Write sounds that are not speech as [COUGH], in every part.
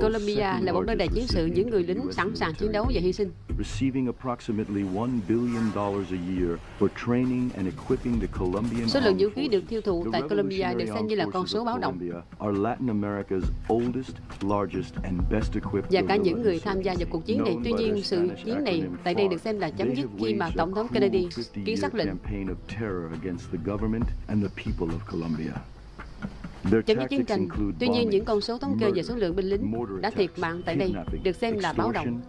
Colombia là một nơi đầy chiến sự những người lính sẵn sàng chiến đấu và hy sinh. Số lượng vũ khí được tiêu thụ tại Colombia được xem như là con số báo động. Và cả những người tham gia vào cuộc chiến này. Tuy nhiên, sự chiến này tại đây được xem là chấm dứt khi mà Tổng thống Kennedy ký sắc lệnh chấm dứt chiến tranh. Tuy nhiên, những con số thống kê về số lượng binh lính đã thiệt mạng tại đây được xem là báo động.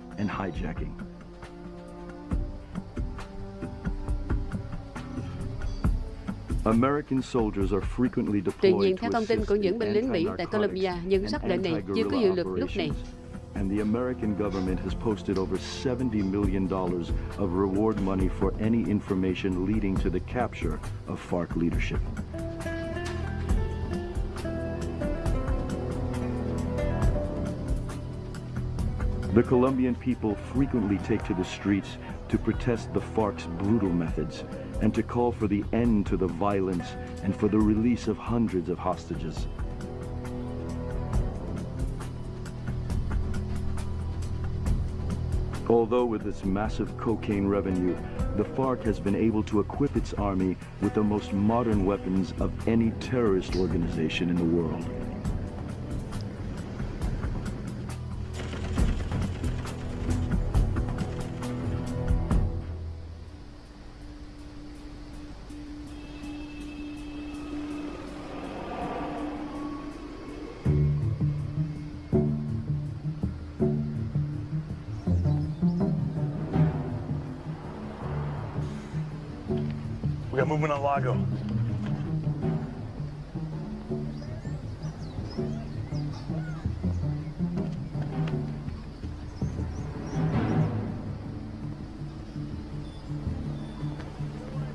Tuy nhiên, theo thông tin của những binh lính Mỹ tại Colombia, những sắc lệnh này chưa có hiệu lực lúc này. and the American government has posted over $70 million of reward money for any information leading to the capture of FARC leadership. The Colombian people frequently take to the streets to protest the FARC's brutal methods and to call for the end to the violence and for the release of hundreds of hostages. Although with its massive cocaine revenue, the FARC has been able to equip its army with the most modern weapons of any terrorist organization in the world. Got movement on Lago.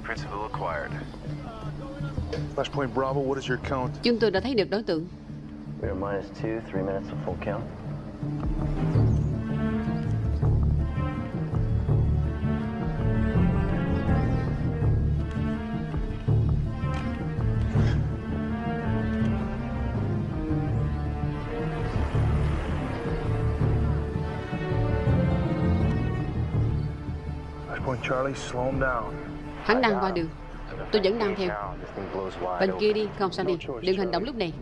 Principal acquired. Flashpoint Bravo, what is your count? Chúng tôi đã thấy được đối tượng. We are minus two, three minutes of full count. Hắn đang qua đường. Tôi vẫn đang theo. Bên kia đi, không sao đi. Đừng hành động Charlie. lúc này.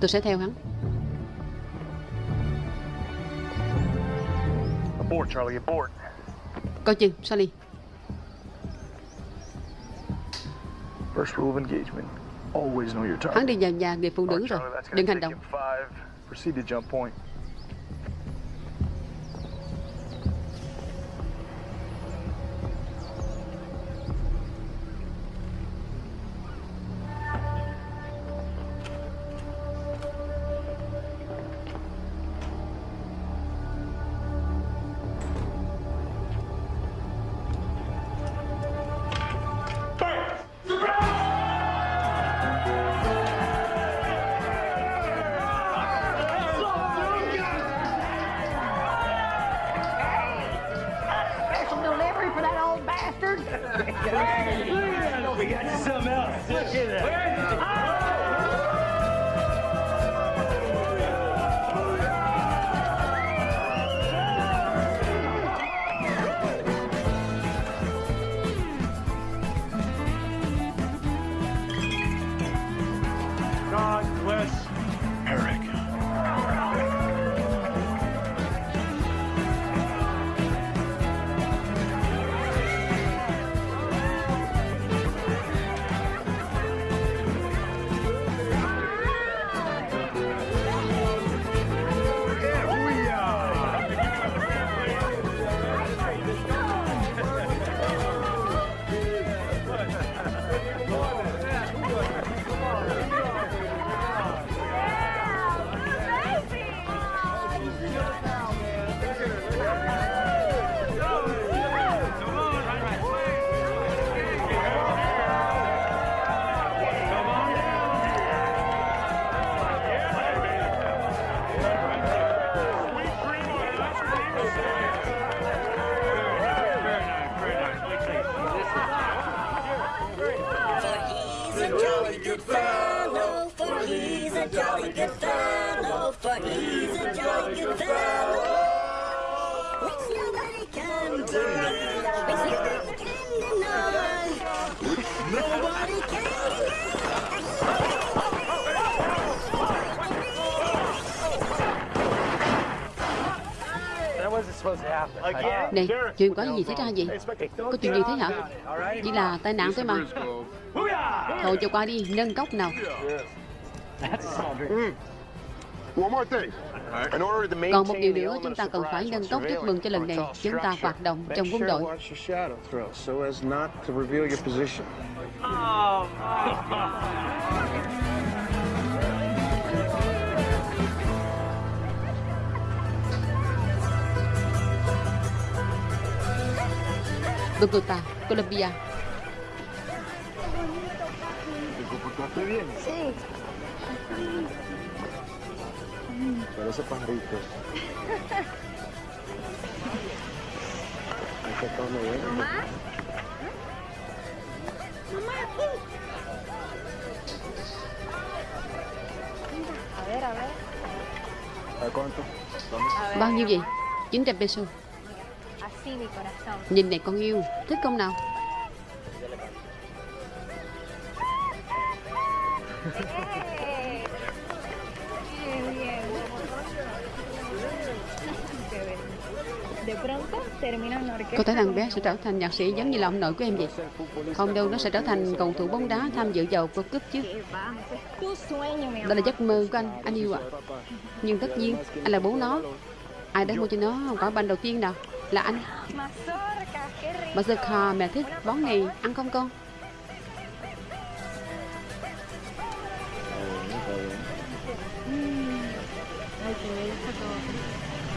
Tôi sẽ theo hắn. Abort, Charlie, abort. Coi chừng, Sally. First rule of engagement. Always know your target. Hắn đi vào nhà người phụ nữ rồi. Charlie, Đừng hành động. Này, chuyện có gì xảy ra vậy? Có chuyện gì thế hả? Chỉ là tai nạn thôi mà. Thôi cho qua đi, nâng cốc nào. One more thing. In order to Còn một điều maintain the nữa, chúng ta cần phải nâng cốc chúc mừng cho lần này. Chúng ta hoạt động trong quân đội. Watch your shadow throw so as not to reveal your position. Bogota, Colombia. Parece pajarito. Ahí está todo muy bien. ¿A cuánto? Bao nhiêu vậy? 900 peso. Nhìn này con yêu, thích không nào? Có thể thằng bé sẽ trở thành nhạc sĩ giống như là ông nội của em vậy. Không đâu, nó sẽ trở thành cầu thủ bóng đá tham dự vào World Cup chứ. Đó là giấc mơ của anh, anh yêu ạ. Nhưng tất nhiên, anh là bố nó. Ai đã mua cho nó quả banh đầu tiên nào? Là anh. Mazorca, giờ rico. Mẹ thích món này, ăn không con?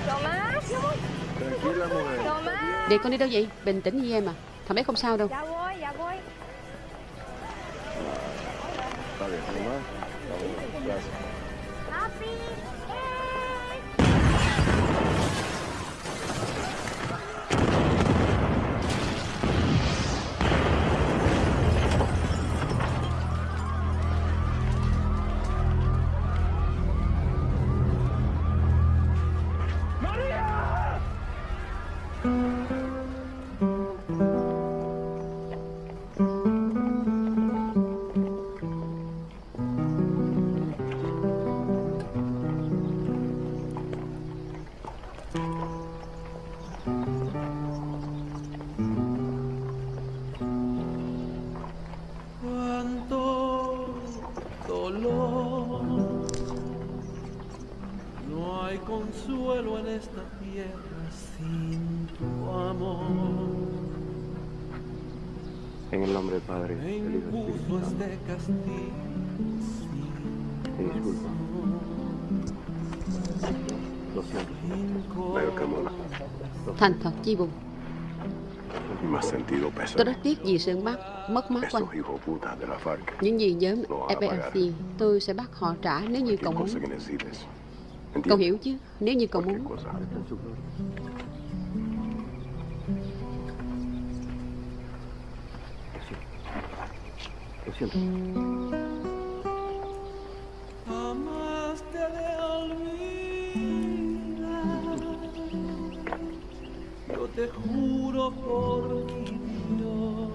Tomás, Để con đi đâu vậy? Bình tĩnh như em à. Thằng bé không sao đâu. Ya Te disculpo. Lo siento. Veo que mola. Thành thật chi buồn. Tôi rất tiếc vì sự mất, mất mát của anh. Những gì nhóm. FARC tôi sẽ bắt họ trả nếu như cậu muốn. Cậu hiểu chứ? Nếu như cậu muốn. Cosa. Lo siento. Jamás te de olvidar. Yo te juro por mi Dios,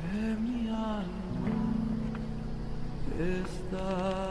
que mi alma está.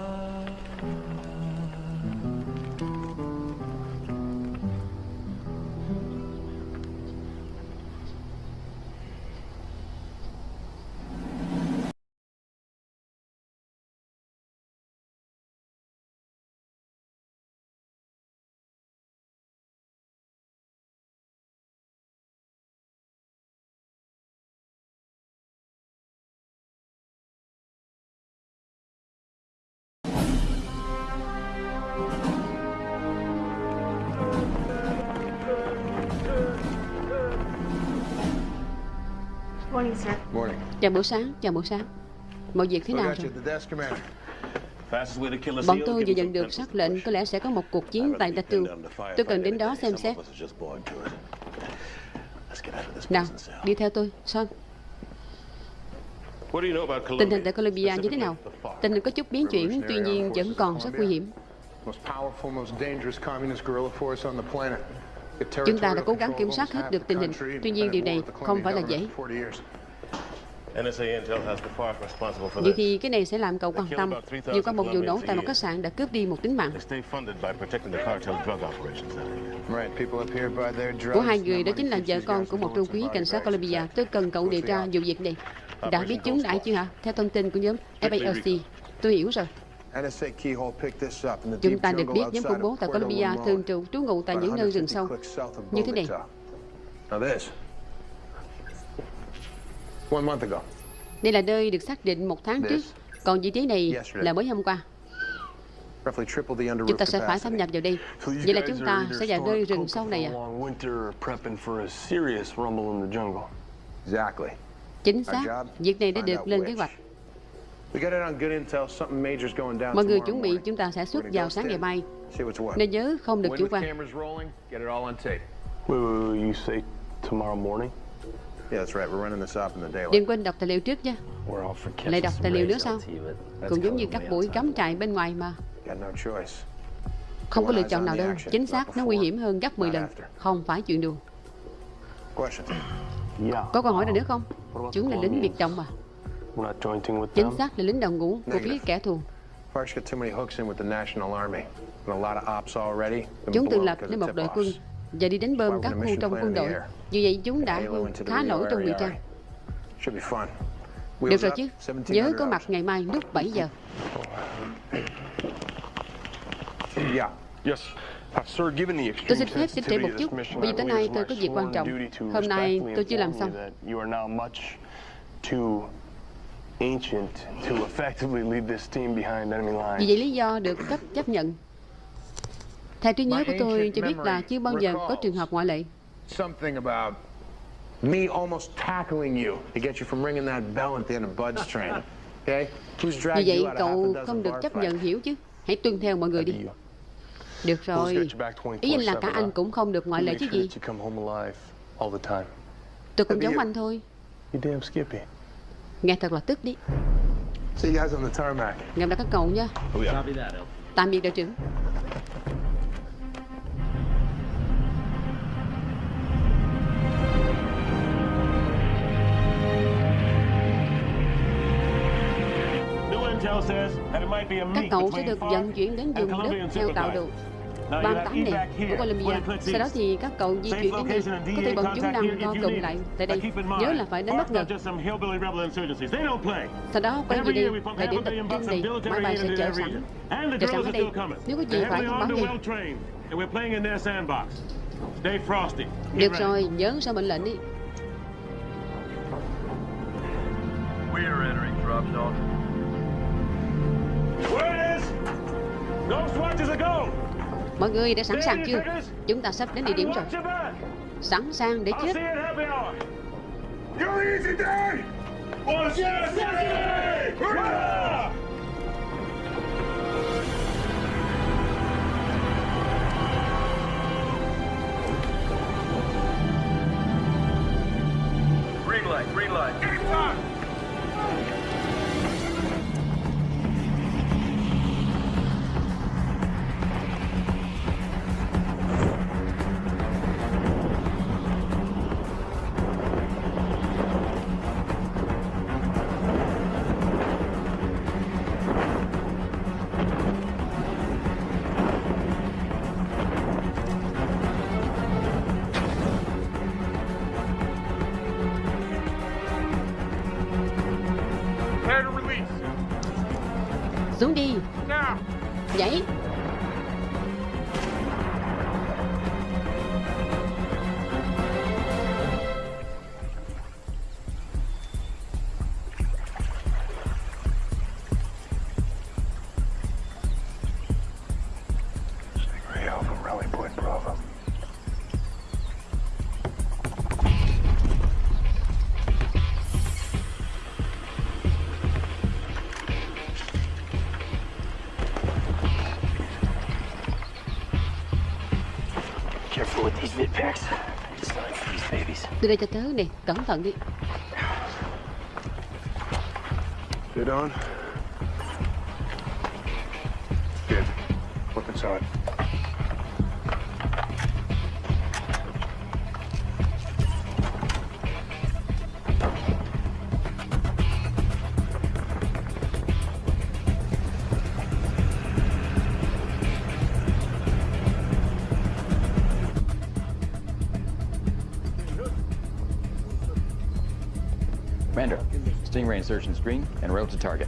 Morning, sir. Morning. Chào buổi sáng, chào buổi sáng. Mọi việc thế nào rồi? Bọn tôi vừa nhận được xác lệnh có lẽ sẽ có một cuộc chiến tại Datu. Tôi cần đến đó xem xét. Nào, đi theo tôi, Son. Tình hình tại Colombia như thế nào? Tình hình có chút biến chuyển, tuy nhiên vẫn còn rất nguy hiểm. Chúng ta đã cố gắng kiểm soát hết được tình hình, tuy nhiên điều này không phải là dễ. Vậy thì cái này sẽ làm cậu quan tâm. Vừa qua một vụ nổ tại một khách sạn đã cướp đi một tính mạng. Của hai người đó chính là vợ con của một trung quý cảnh sát Colombia. Tôi cần cậu điều tra vụ việc này. Đã biết chúng đã chưa hả? Theo thông tin của nhóm FALC. Tôi hiểu rồi. Chúng ta được biết nhóm khủng bố tại Colombia thường trụ trú ngụ tại những nơi rừng sâu như thế này. Đây là nơi được xác định một tháng trước, còn vị trí này là mới hôm qua. Chúng ta sẽ phải thâm nhập vào đây. Vậy là chúng ta sẽ vào nơi rừng sâu này à? Chính xác, việc này đã được lên kế hoạch. Mọi người chuẩn bị chúng ta sẽ xuất vào sáng ngày mai. Nên nhớ không được chủ quan. Đừng quên đọc tài liệu trước nha. Lại đọc tài liệu nữa sao? Cũng giống như các buổi cắm trại bên ngoài mà. Không có lựa chọn nào đâu. Chính xác, nó nguy hiểm hơn gấp 10 lần. Không phải chuyện đùa. Có câu hỏi nào nữa không? Chúng là lính biệt động mà. Chính xác là lính đầu ngũ của phía kẻ thù. Chúng tự lập nên một đội quân và đi đánh bơm các khu trong quân đội. Vì vậy chúng đã khá nổi trong ngụy trang. Được rồi chứ, nhớ có mặt ngày mai lúc 7 giờ. [COUGHS] Tôi xin phép xin trễ một chút, bởi vì tối nay tôi có việc quan trọng. Hôm nay tôi chưa làm xong. Vì vậy lý do được cấp chấp nhận. Theo trí nhớ của tôi cho biết là chưa bao giờ có trường hợp ngoại lệ. Me almost tackling you to get you from ringing that bell at the end of Bud's [LAUGHS] train. Okay? Who's Vì vậy cậu không được chấp nhận hiểu chứ. Hãy tuân theo mọi người đi. Được rồi. Ý anh là cả anh cũng không được ngoại lệ chứ gì. Tôi cũng giống anh thôi. Nghe thật là tức đi. Gặp lại các cậu nha. Tạm biệt đội trưởng. Các cậu sẽ được vận chuyển đến vùng đất theo tạo đồ 38 này của Colombia. Sau đó thì các cậu di chuyển đến đây. Có thể bọn chúng đang co cụm lại tại đây. Nhớ là phải đánh bất ngờ. Sau đó quay về đây, thời điểm tập trung này, máy bay sẽ chờ sẵn. Chờ sẵn ở đây. Nếu có gì phải thông báo ngay. Được rồi, nhớ sao mệnh lệnh đi. We are entering drop zone. Mọi người đã sẵn sàng chưa? Chúng ta sắp đến địa điểm rồi. Sẵn sàng để chết. Green light, green light. vậy đây cho tớ nè cẩn thận đi Get on.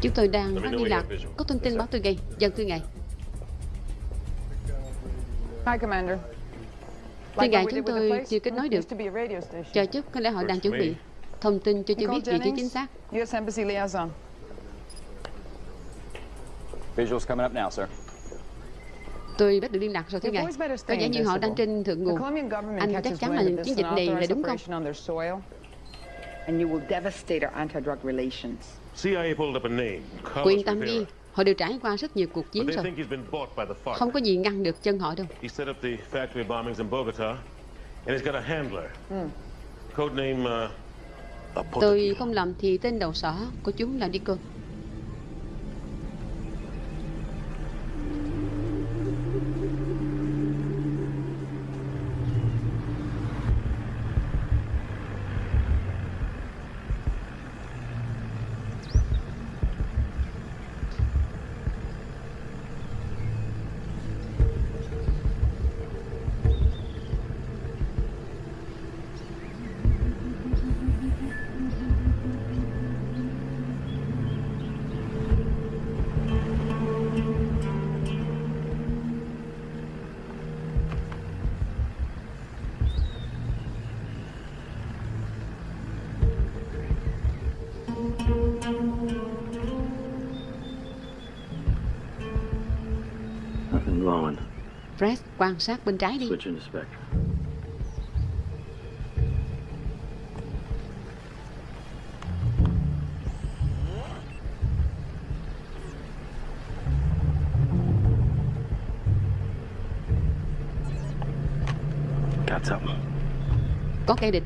Chúng tôi đang phát liên lạc. Có thông tin báo tôi ngay. Dân thưa ngài. Hi, Commander. Thưa ngài, chúng tôi chưa kết nối được. Chờ chút, có lẽ họ đang chuẩn bị thông tin cho chưa biết vị trí chính xác. U.S. Embassy liaison. Visuals coming up now, sir. Tôi bắt được liên lạc rồi thưa ngài. Có vẻ như họ đang trên thượng nguồn. Anh chắc chắn là chiến dịch này là đúng không? And you will devastate our anti-drug relations. CIA pulled up a name. Yên tâm đi, họ đều trải qua rất nhiều cuộc chiến rồi. Không có gì ngăn được chân họ đâu. He set up the factory bombings in Bogota, and he's got a handler. Mm. Code name. Uh, Tôi không lầm thì tên đầu sỏ của chúng là Deacon. Fred, quan sát bên trái đi. Có kẻ địch.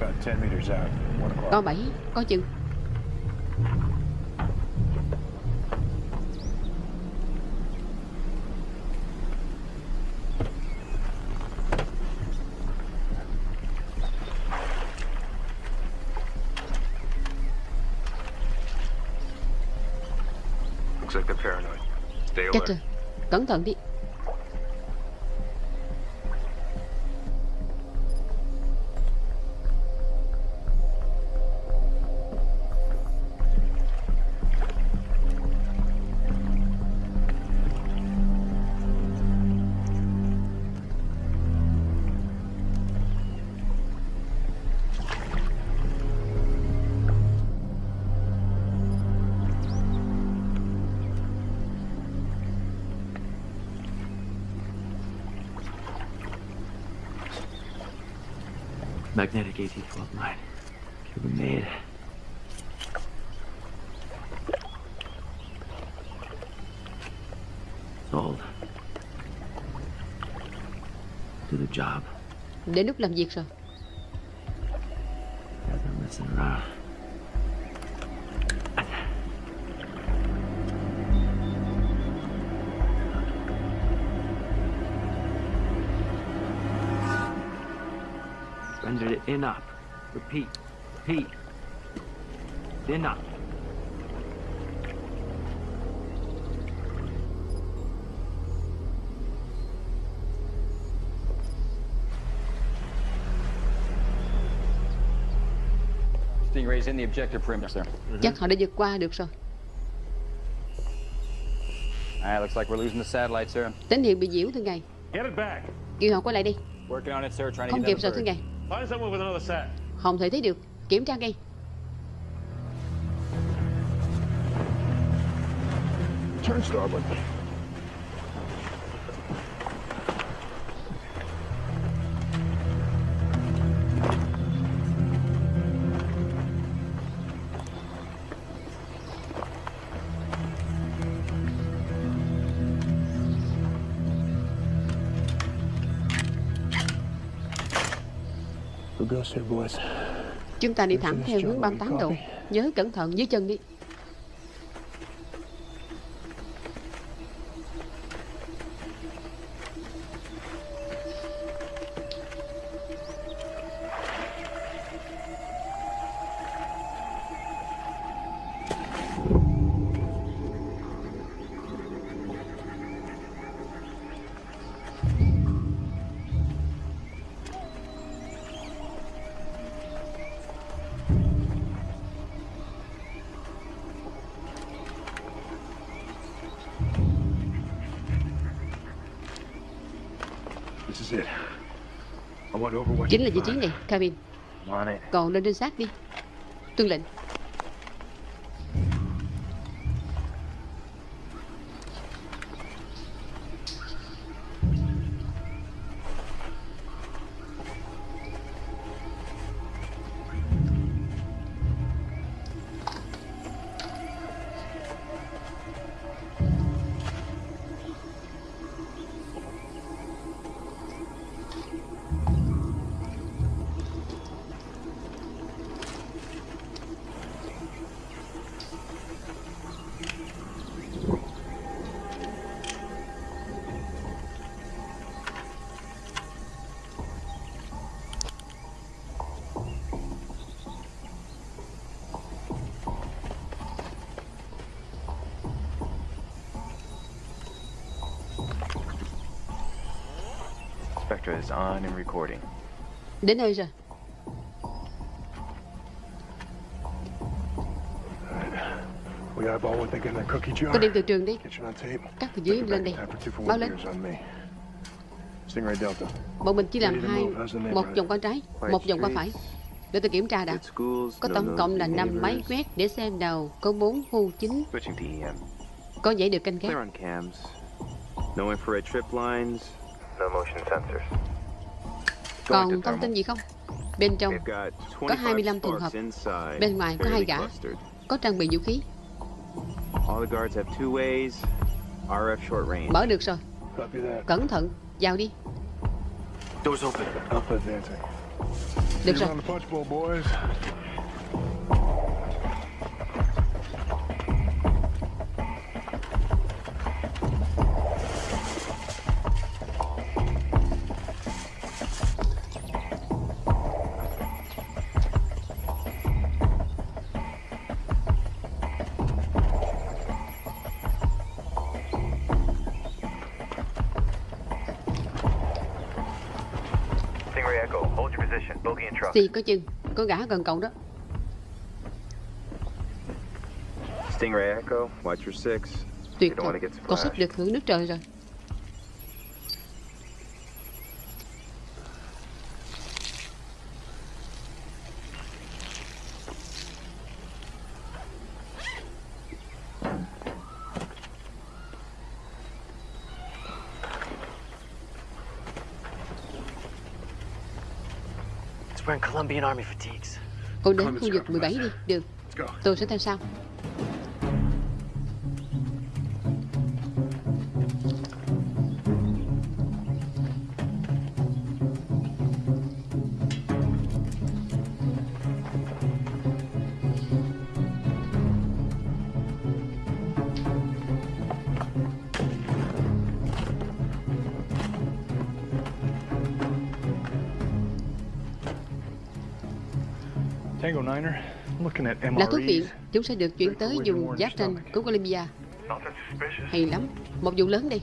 About 10 meters out. One o'clock. Có bảy, có chừng. Cẩn thận đi Đến lúc làm việc rồi. Guys it in up. Repeat. Repeat. In up. Chắc họ đã vượt qua được rồi. Alright, looks like we're losing the satellite, sir. Tín hiệu bị nhiễu thưa ngài. Get it back. Kêu họ quay lại đi. Working on it, sir. Trying to Không get kịp rồi thưa ngài. Find someone with another sat. Không thể thấy được. Kiểm tra ngay. Turn starboard. Chúng ta đi thẳng theo hướng 38 độ. Nhớ cẩn thận dưới chân đi. Chính là vị trí này, cabin. Còn lên trinh sát đi. Tuân lệnh. Is on and recording. Đến nơi rồi. Có đem từ trường đi. Cắt từ dưới lên đây. Báo lên. Bọn mình chỉ làm hai, một vòng qua trái, một vòng qua phải. Để tôi kiểm tra đã. Có tổng cộng là 5 máy quét để xem đầu có 4 khu chính. Có dãy được canh gác. No infrared trip lines, no motion sensors. Còn thông tin gì không? Bên trong có 25 trường hợp. Bên ngoài có hai gã. Có trang bị vũ khí. Mở được rồi. Cẩn thận, vào đi. Được rồi. Xì có chừng, có gã gần cậu đó. Stingray Echo, watch your six. Tuyệt get con sắp được hưởng nước trời rồi. Cô đến khu vực 17 đi, được. Tôi sẽ theo sau. Là thuốc viện, chúng sẽ được chuyển tới vùng giáp ranh của Colombia. Hay lắm, một vụ lớn 1.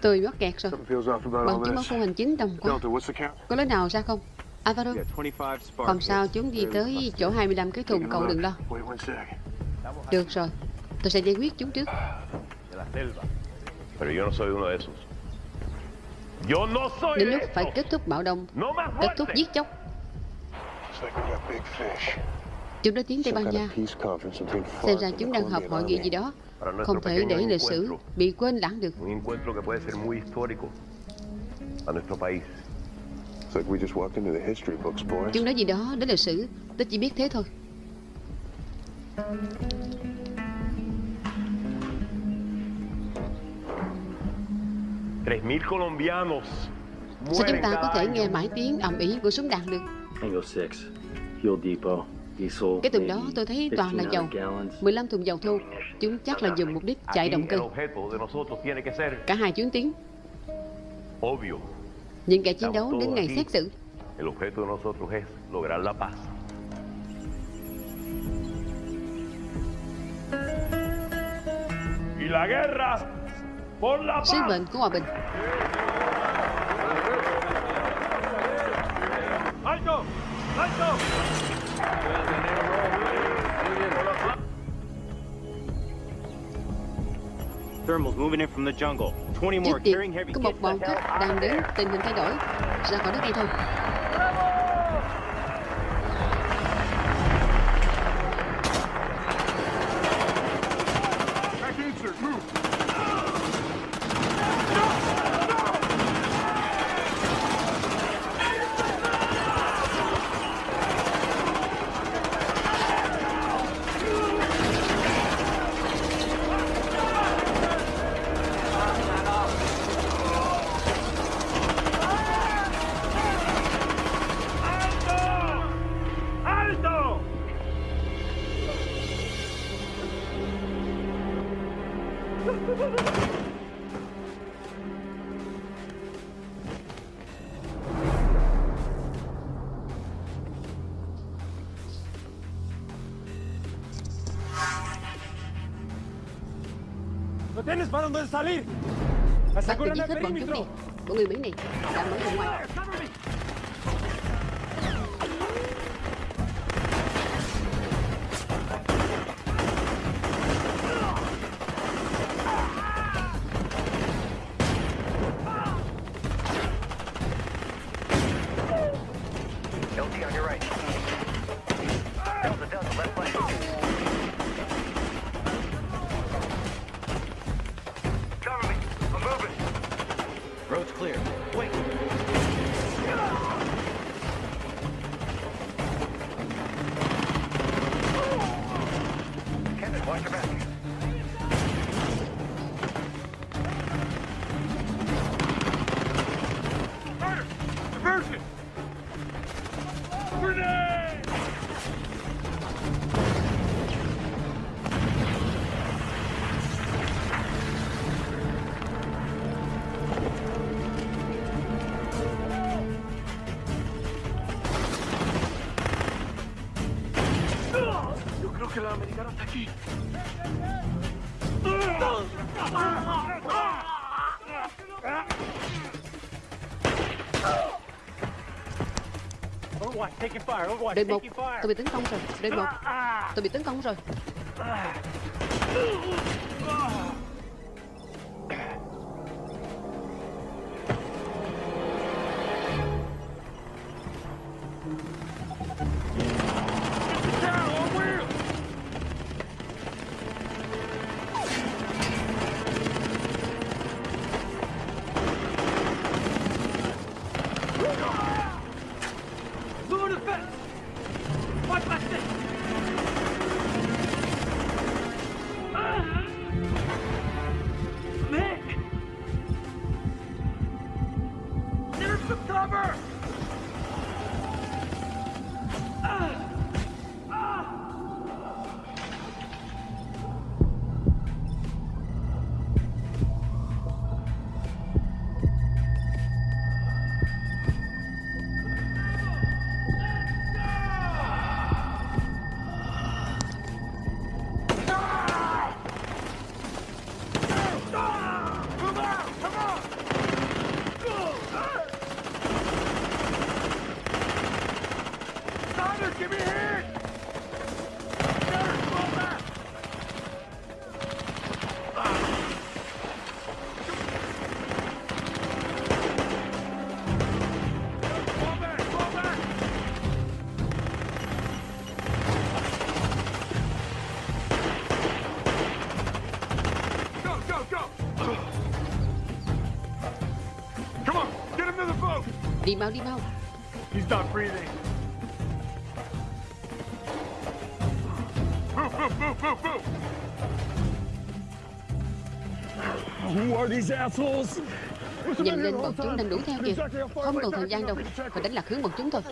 Tôi mắc kẹt rồi. Something feels off about Bằng all chứng báo this. không hành chính đồng quá. Delta, what's the count? Có lối nào ra không? Alvaro, You got 25 spark không sao chúng đi tới chỗ 25 cái thùng, cậu đừng lo. Wait one sec. Được rồi, tôi sẽ giải quyết chúng trước. Pero yo no soy uno de esos. Yo no soy Đến lúc phải kết thúc bạo động, kết thúc giết chóc. Chúng đã tiến Tây Ban Nha. Xem ra chúng đang họp hội nghị gì đó. Không thể để lịch sử bị quên lãng được. Chúng nói gì đó đến lịch sử, tôi chỉ biết thế thôi. Sao chúng ta có thể nghe mãi tiếng ầm ĩ của súng đạn được? Tango 6, fuel depot, diesel. Cái tuần đó tôi thấy toàn là dầu. 15 thùng dầu thô. Chúng chắc là dùng mục đích chạy động cơ. Cả hai chuyến tiến Obvio. Những kẻ chiến đấu đến ngày xét xử. El objeto de nosotros es lograr la paz. Y la guerra Sứ mệnh của hòa bình. Thermals moving in from the jungle. 20 more Trước carrying tiên heavy có một bọn out. đang đến tình hình thay đổi Ra khỏi đất ngay thôi Back insert, move. Stop! ¡No tienes para dónde salir! ¡Aseguran el perímetro! Bọn người Mỹ này đang mở ra ngoài Đội một. Tôi bị tấn công rồi. Đội một. Tôi bị tấn công rồi Đi mau đi mau. He's not breathing. Move, move, move, move, move! Who are these assholes? Nhìn lên bọn chúng đang đuổi theo kìa. Không còn thời gian đâu. Phải đánh lạc hướng bọn chúng thôi.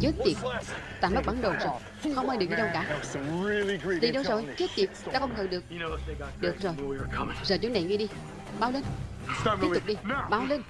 Chết tiệt. Ta mất bản đồ rồi. Không ai được đi đâu cả. Đi đâu rồi? Chết tiệt. Ta không ngờ được. Được rồi. Giờ chỗ này nghe đi. Báo lên Tiếp tục đi. Báo lên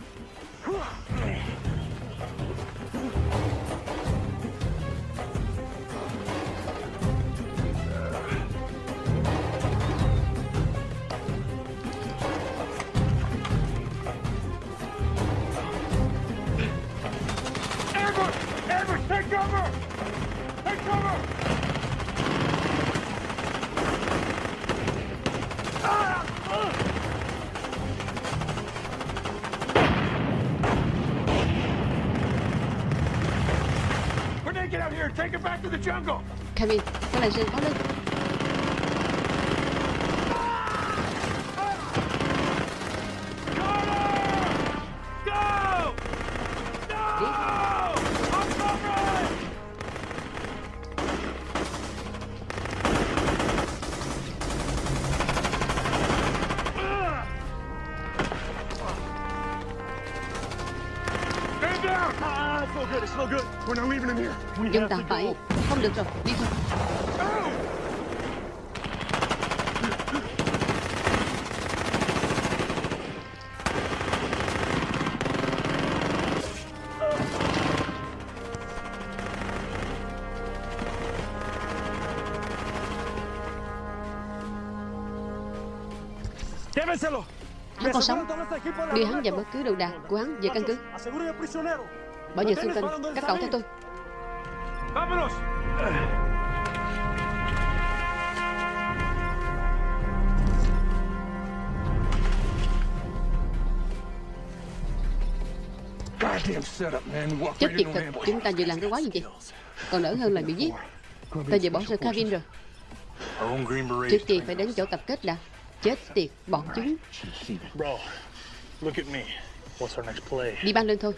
We're not leaving him here. We Chúng have ta to phải go. Không được rồi. Đi thôi Hắn còn sống Đưa hắn và bất cứ đồ đạc của hắn về căn cứ. Bảo vệ xung quanh Các cậu theo tôi Vámonos. Chết tiệt thật. Chúng ta vừa làm cái quái gì vậy? Còn đỡ hơn là bị giết. Ta vừa bỏ rơi Kevin rồi. Trước tiên phải đến chỗ tập kết đã Chết tiệt bọn chúng? Đi ban lên thôi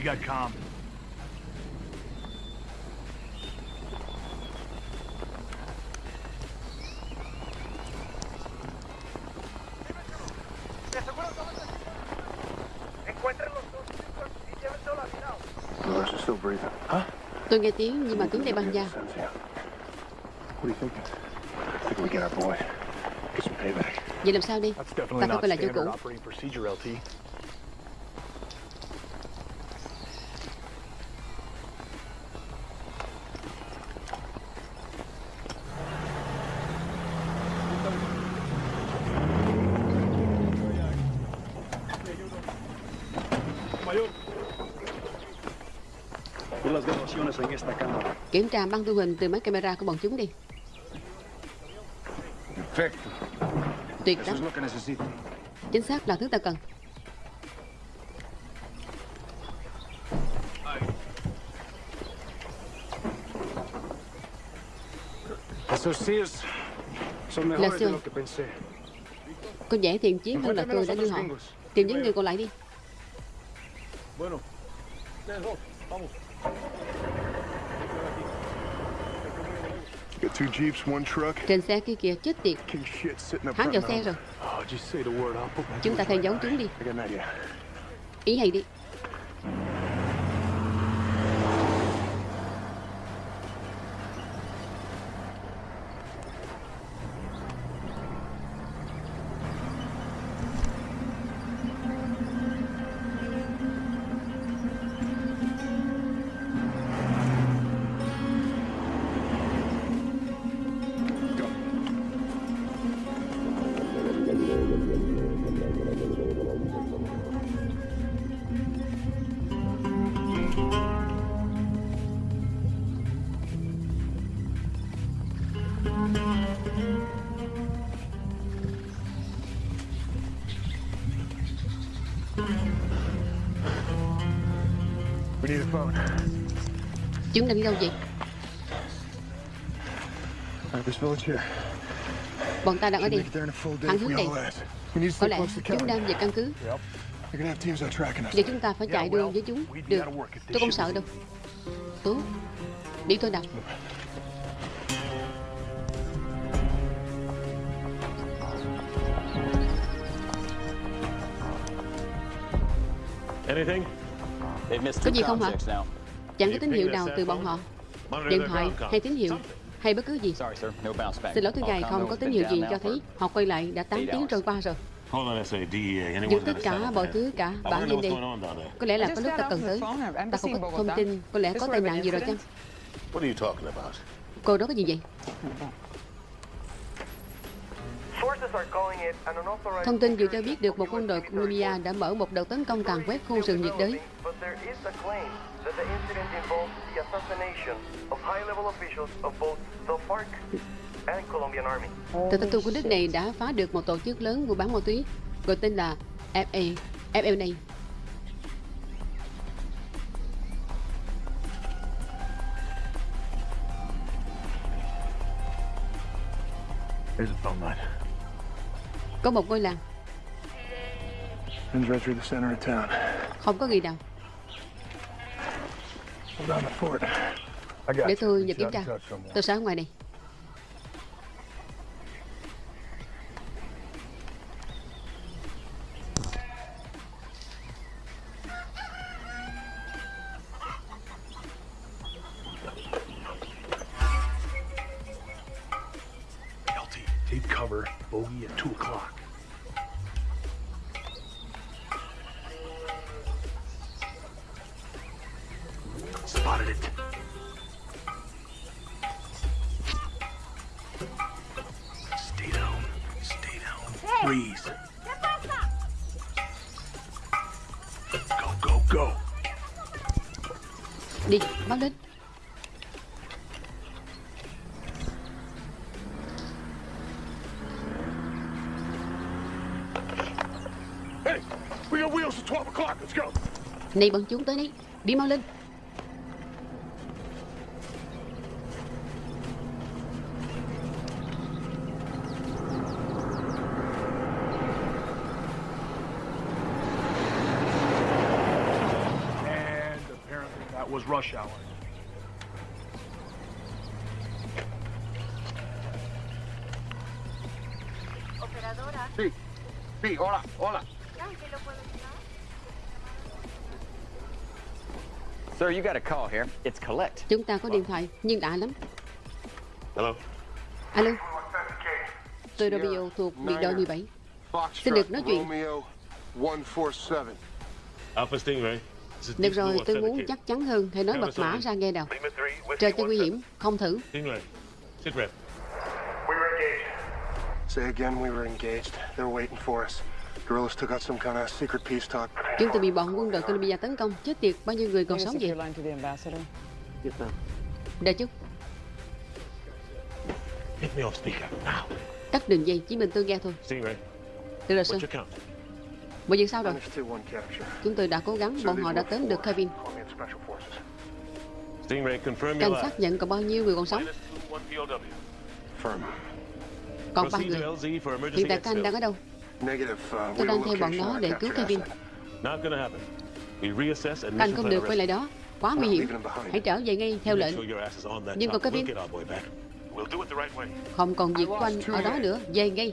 We got calm. No, she's still breathing. Huh? Tôi nghe tiếng nhưng mà tiếng đây băng payback. Vậy làm sao đi? Ta phải quay lại chỗ cũ Kiểm tra băng thu hình từ máy camera của bọn chúng đi. Tuyệt lắm. Chính xác là thứ ta cần. Là pensé. Có vẻ thiện chiến hơn là tôi đã đưa họ. Tìm những người còn lại đi Trên xe kia kìa chết tiệt. Hắn vào xe rồi. Oh, Chúng ta theo dấu chúng đi. Ý hay đi Vậy? Alright, this village here. Bọn ta đang ở đây. Thẳng if hướng to Có lẽ chúng đang về căn cứ. Vậy chúng ta phải chạy đua với chúng. Được. Tôi không sợ đâu. Tốt. Đi tôi đọc. Anything? They've missed Có gì không hả? Chẳng có tín hiệu nào từ bọn họ. Điện thoại hay tín hiệu hay bất cứ gì. Xin lỗi thưa ngài, không có tín hiệu gì cho thấy họ quay lại đã 8 eight tiếng trôi qua rồi. Dừng tất cả mọi thứ cả bản lên there. Có lẽ là có lúc ta cần tới. Ta không có thông tin, có lẽ có tai nạn gì rồi chăng? incident? What are you talking about? Cô đó có gì vậy? Sources are calling it an unauthorized Thông tin vừa cho biết được một quân đội Colombia đã mở một đợt tấn công càn quét khu rừng nhiệt đới. That the incident involves the assassination of high-level officials of both the FARC and Colombian Army. Tờ tin của nước này đã phá được một tổ chức lớn mua bán ma túy gọi tên là FA, FLA. Có một ngôi làng, Runs right through the center of town. không có gì đâu. Để tôi nhập kiểm tra. and touch someone. Tôi sẽ ở ngoài này. Take cover. Bogey at 2 o'clock. Freeze. Go, go, go. Đi, báo lên. Hey, we got wheels at 12 o'clock. Let's go. Này bọn chúng tới đây, đi mau lên. And apparently that was rush hour. Sí. Sí, hola, hola. Sir, you got a call here. It's Colette. Chúng ta có điện thoại, nhưng đã lắm. Hello? Alo, tôi Romeo thuộc biệt đội 17. Xin được nói chuyện. Romeo 147. Alpha Stingray. Được rồi, tôi muốn chắc chắn hơn, hãy nói mật mã ra nghe nào. Trời cho nguy hiểm, không thử. Stingray. Sit rep. We were engaged. Say again, we were engaged. They were waiting for us. Guerrillas took out some kind of secret peace talk. Chúng tôi bị bọn quân đội Colombia tấn công, chết tiệt, bao nhiêu người còn sống vậy? Đợi chút, Get me off speaker, now. tắt đường dây, chỉ mình tôi nghe thôi. Được rồi, sir. Mọi việc sao rồi? Chúng tôi đã cố gắng, bọn họ đã tóm được Kevin. Cảnh sát last. nhận còn bao nhiêu người còn sống? Còn ba người. Hiện tại các anh đang ở đâu? Uh, Tôi đang theo bọn nó để cứu Kevin. asset. Not gonna happen. We reassess and Các anh mission không được quay lại đó. Quá nguy hiểm. Hãy trở về ngay theo lệnh. Nhưng còn Kevin? Không còn việc của anh ở đó nữa. Về ngay.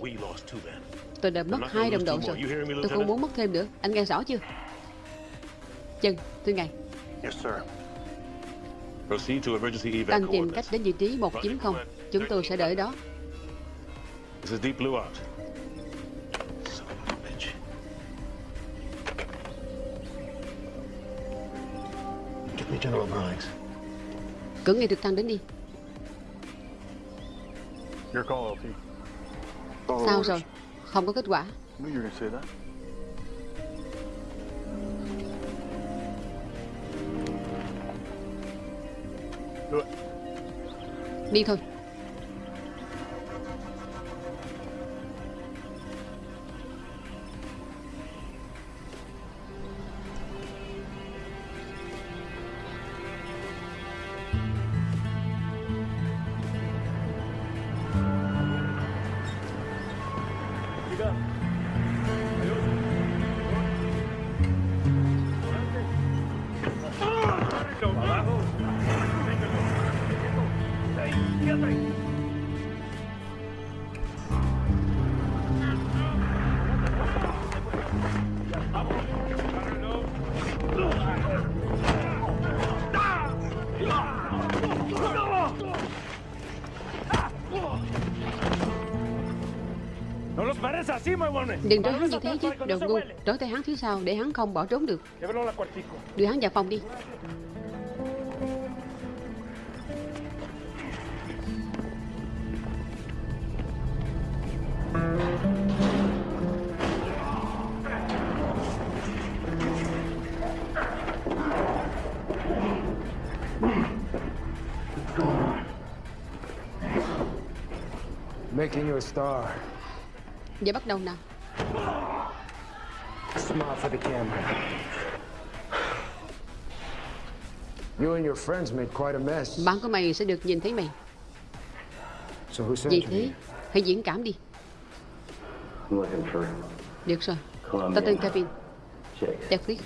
Tôi đã mất hai đồng đội rồi. Tôi không muốn mất thêm nữa. Anh nghe rõ chưa? Chân, thưa ngài. Anh tìm cách đến vị trí 190. Chúng tôi sẽ đợi đó. Cử ngay trực thăng đến đi. Your call, LT. Follow Sao rồi? Không có kết quả. knew you Đừng trốn hắn như thế chứ. Đồ ngu. Trói tay hắn phía sau Để hắn không bỏ trốn được. Đưa hắn vào phòng đi. Making you a star. Giờ bắt đầu nào. Smile for the camera. You and your friends made quite a mess. Bạn của mày sẽ được nhìn thấy mày. So who sent Vì thế? Hãy diễn cảm đi. I'm looking for Được rồi. Ta tên Kevin. Chicks.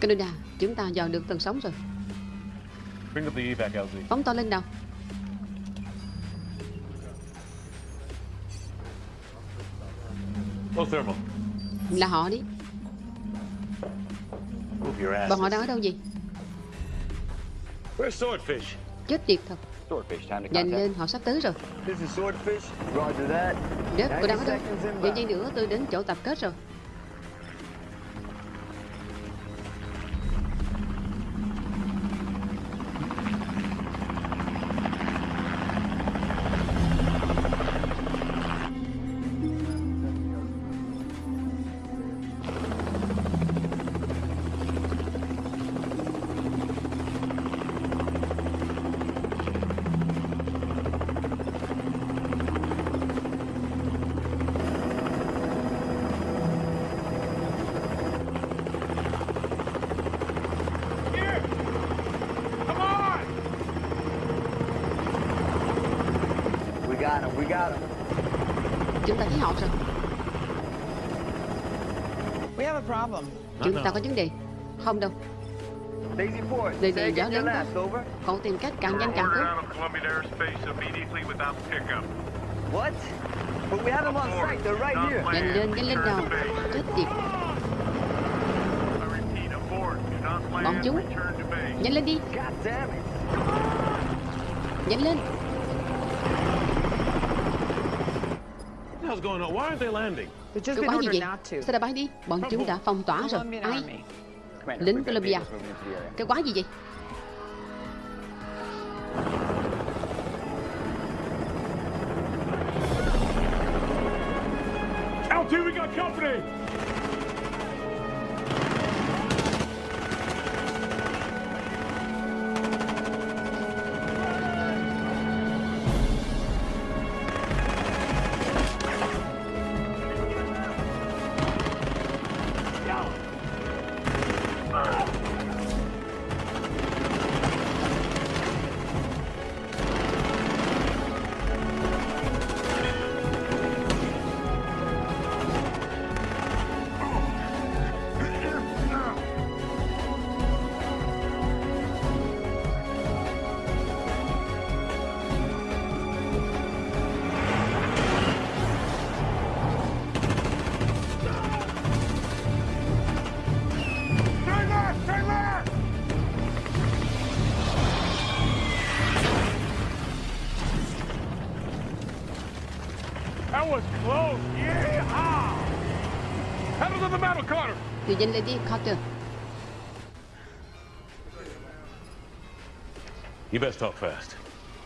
Canada Chúng ta dò được tầng sóng rồi Bring up the evac, LZ. Phóng to lên nào Low thermal. Là họ đi Move your ass. Bọn họ đang ở đâu vậy Where's Swordfish? Chết tiệt thật Nhanh lên họ sắp tới rồi This is Swordfish. Roger that. Rớt cô đang ở 90 đâu. Vài giây nữa tôi đến chỗ tập kết rồi Chúng ta thấy họ rồi We have a problem. Chúng ta có vấn đề Không đâu này gió lớn. Cậu tìm cách càng nhanh càng tốt Out of Colombian airspace immediately without pickup. What? But we have them on site. They're right here. Nhanh lên, nhanh lên nào Chết tiệt Bọn chúng. Nhanh lên đi. Nhanh lên quái gì ordered vậy not to. Sao đã bay đi? Bọn chúng đã phong tỏa rồi. Ai? Lính Colombia. Cái quái gì vậy Nhanh lên đi Carter You best talk fast.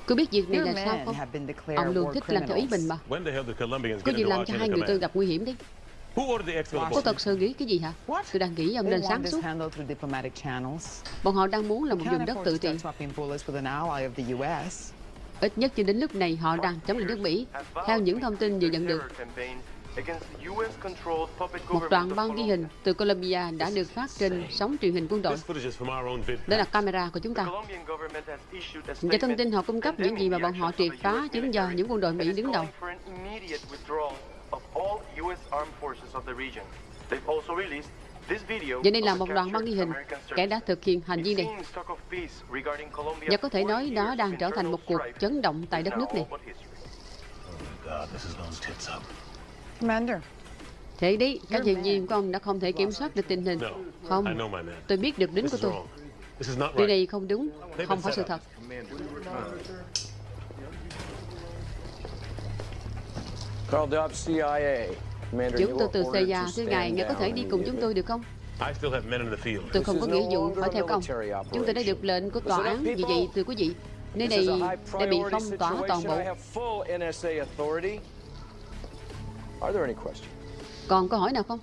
Cứ biết việc này là sao không? have been declared Ông luôn war thích làm theo ý mình mà. When the hell did Colombians Có gì làm cho hai người tôi gặp nguy hiểm đấy Who ordered the exfil Có thật sự nghĩ cái gì hả? Tôi đang nghĩ ông nên sáng suốt. handled through diplomatic channels. Bọn họ đang muốn là một vùng đất tự trị start swapping bullets with an ally of the U.S. Ít nhất cho đến lúc này họ đang chống lại nước Mỹ. Theo những thông tin vừa nhận được Một đoạn băng ghi hình từ Colombia đã được phát trên sóng truyền hình quân đội. Đó là camera của chúng ta. Và thông tin họ cung cấp những gì mà bọn họ triệt phá chính do những quân đội Mỹ đứng đầu. Và đây là một đoạn băng ghi hình kẻ đã thực hiện hành vi này. Và có thể 40 nói đó đang trở thành một cuộc chấn động tại đất is nước này. Thế đi, các nhân viên của ông đã không thể kiểm soát được tình hình. Không, know my man. tôi biết được This của is tôi. Điều này không đúng, không phải sự thật. Chúng tôi từ CIA thưa ngài, ngài có thể đi cùng chúng tôi được không? I still have men in the field. Tôi không có nghĩa vụ phải a theo công. military Chúng tôi đã được lệnh của tòa án vì vậy thưa quý vị. Nơi này đã bị phong tỏa toàn bộ. Are there any questions? Còn câu hỏi nào không?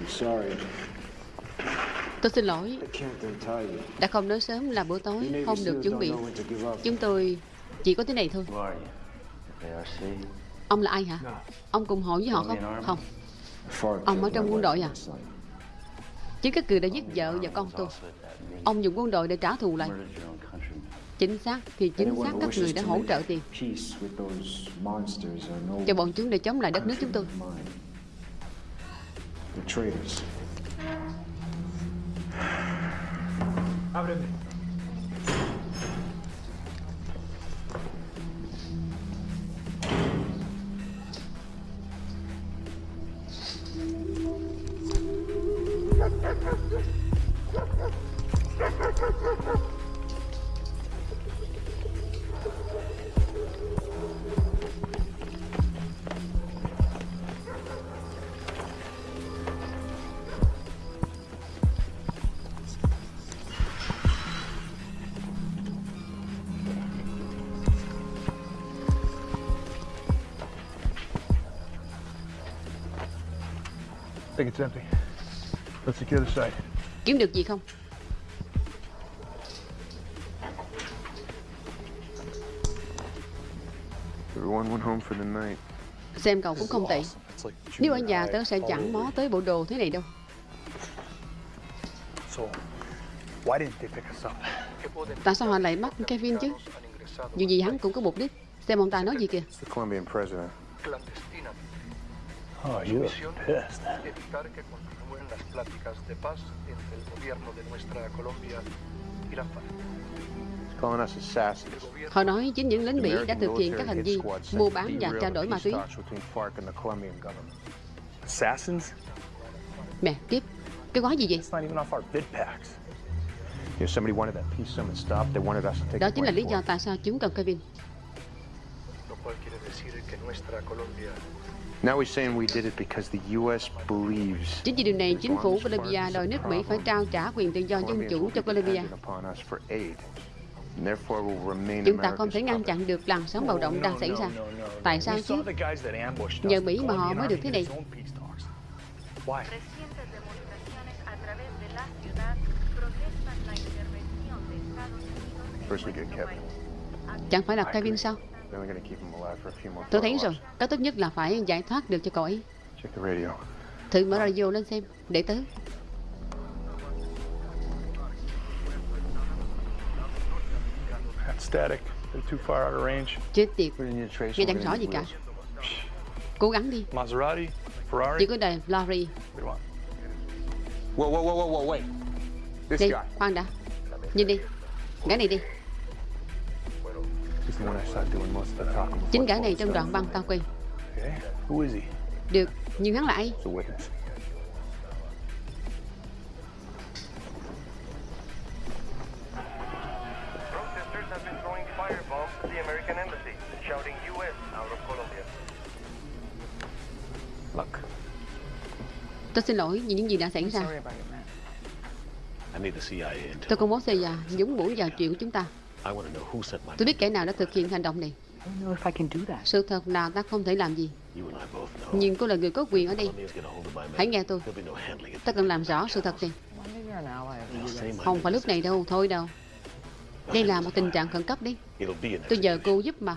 I'm sorry. Tôi xin lỗi, đã không nói sớm là bữa tối không được chuẩn bị. Chúng tôi chỉ có thế này thôi. Ông là ai hả? Ông cùng hội với họ không? Không. Ông ở trong quân đội à? Chính các cử đã giết vợ và con tôi. Ông dùng quân đội để trả thù lại. Chính xác thì chính xác các người đã hỗ trợ tiền cho bọn chúng để chống lại đất nước chúng tôi. brevemente. It's empty. Let's secure the site. Kiếm được gì không? Everyone went home for the night. Xem cậu cũng không tệ. Nếu ở nhà tớ sẽ chẳng mó tới bộ đồ thế này đâu. So, why didn't they pick us up? Tại sao họ lại bắt Kevin chứ? Dù gì hắn cũng có mục đích. Xem ông ta nói gì kìa. Oh, you are pissed. Evitar que continúen las pláticas de paz entre el gobierno de nuestra Colombia y la FARC. He's calling us assassins. Họ nói chính những lính The Mỹ đã thực hiện các hành vi mua bán và trao the đổi ma túy. talks between FARC and the Colombian government. Assassins? Mẹ, tiếp. Cái gói gì vậy? It's not even off our bid packs. If somebody wanted that peace summit stopped, they wanted us to take Đó chính là lý do tại sao chúng cần Kevin. Lo cual quiere decir que nuestra Colombia Now he's saying we did it because the U.S. believes Chính vì điều này, chính phủ Colombia đòi nước Mỹ phải trao trả quyền tự do dân chủ cho Colombia. Chúng ta không thể ngăn chặn được làn sóng bạo động đang xảy ra. Tại sao chứ? saw the guys that ambushed Nhờ us. Mỹ mà họ mới được thế này. Chẳng phải là Kevin sao? Tôi thấy rồi, cách tốt nhất là phải giải thoát được cho cậu ấy. Check the radio. Thử mở radio lên xem, để tớ. That's static. They're too far out of range. Chết tiệt, We need to trace nghe chẳng rõ gì cả. Cố gắng đi, Maserati? Ferrari? chỉ có đời want? Whoa, whoa, whoa, whoa, wait. This Đi, guy. khoan đã. Nhìn đi, gã này đi. Chính gã này trong đoạn băng tao he? Được, nhưng hắn là ai? Tôi xin lỗi vì những gì đã xảy ra. Tôi không muốn xây ra nhúng mũi vào chuyện của chúng ta. Tôi biết kẻ nào đã thực hiện hành động này. Sự thật là ta không thể làm gì. Nhưng cô là người có quyền ở đây. Hãy nghe tôi. Ta cần làm rõ sự thật này. Không phải lúc này đâu, thôi đâu. Đây là một tình trạng khẩn cấp đi. Tôi nhờ cô giúp mà.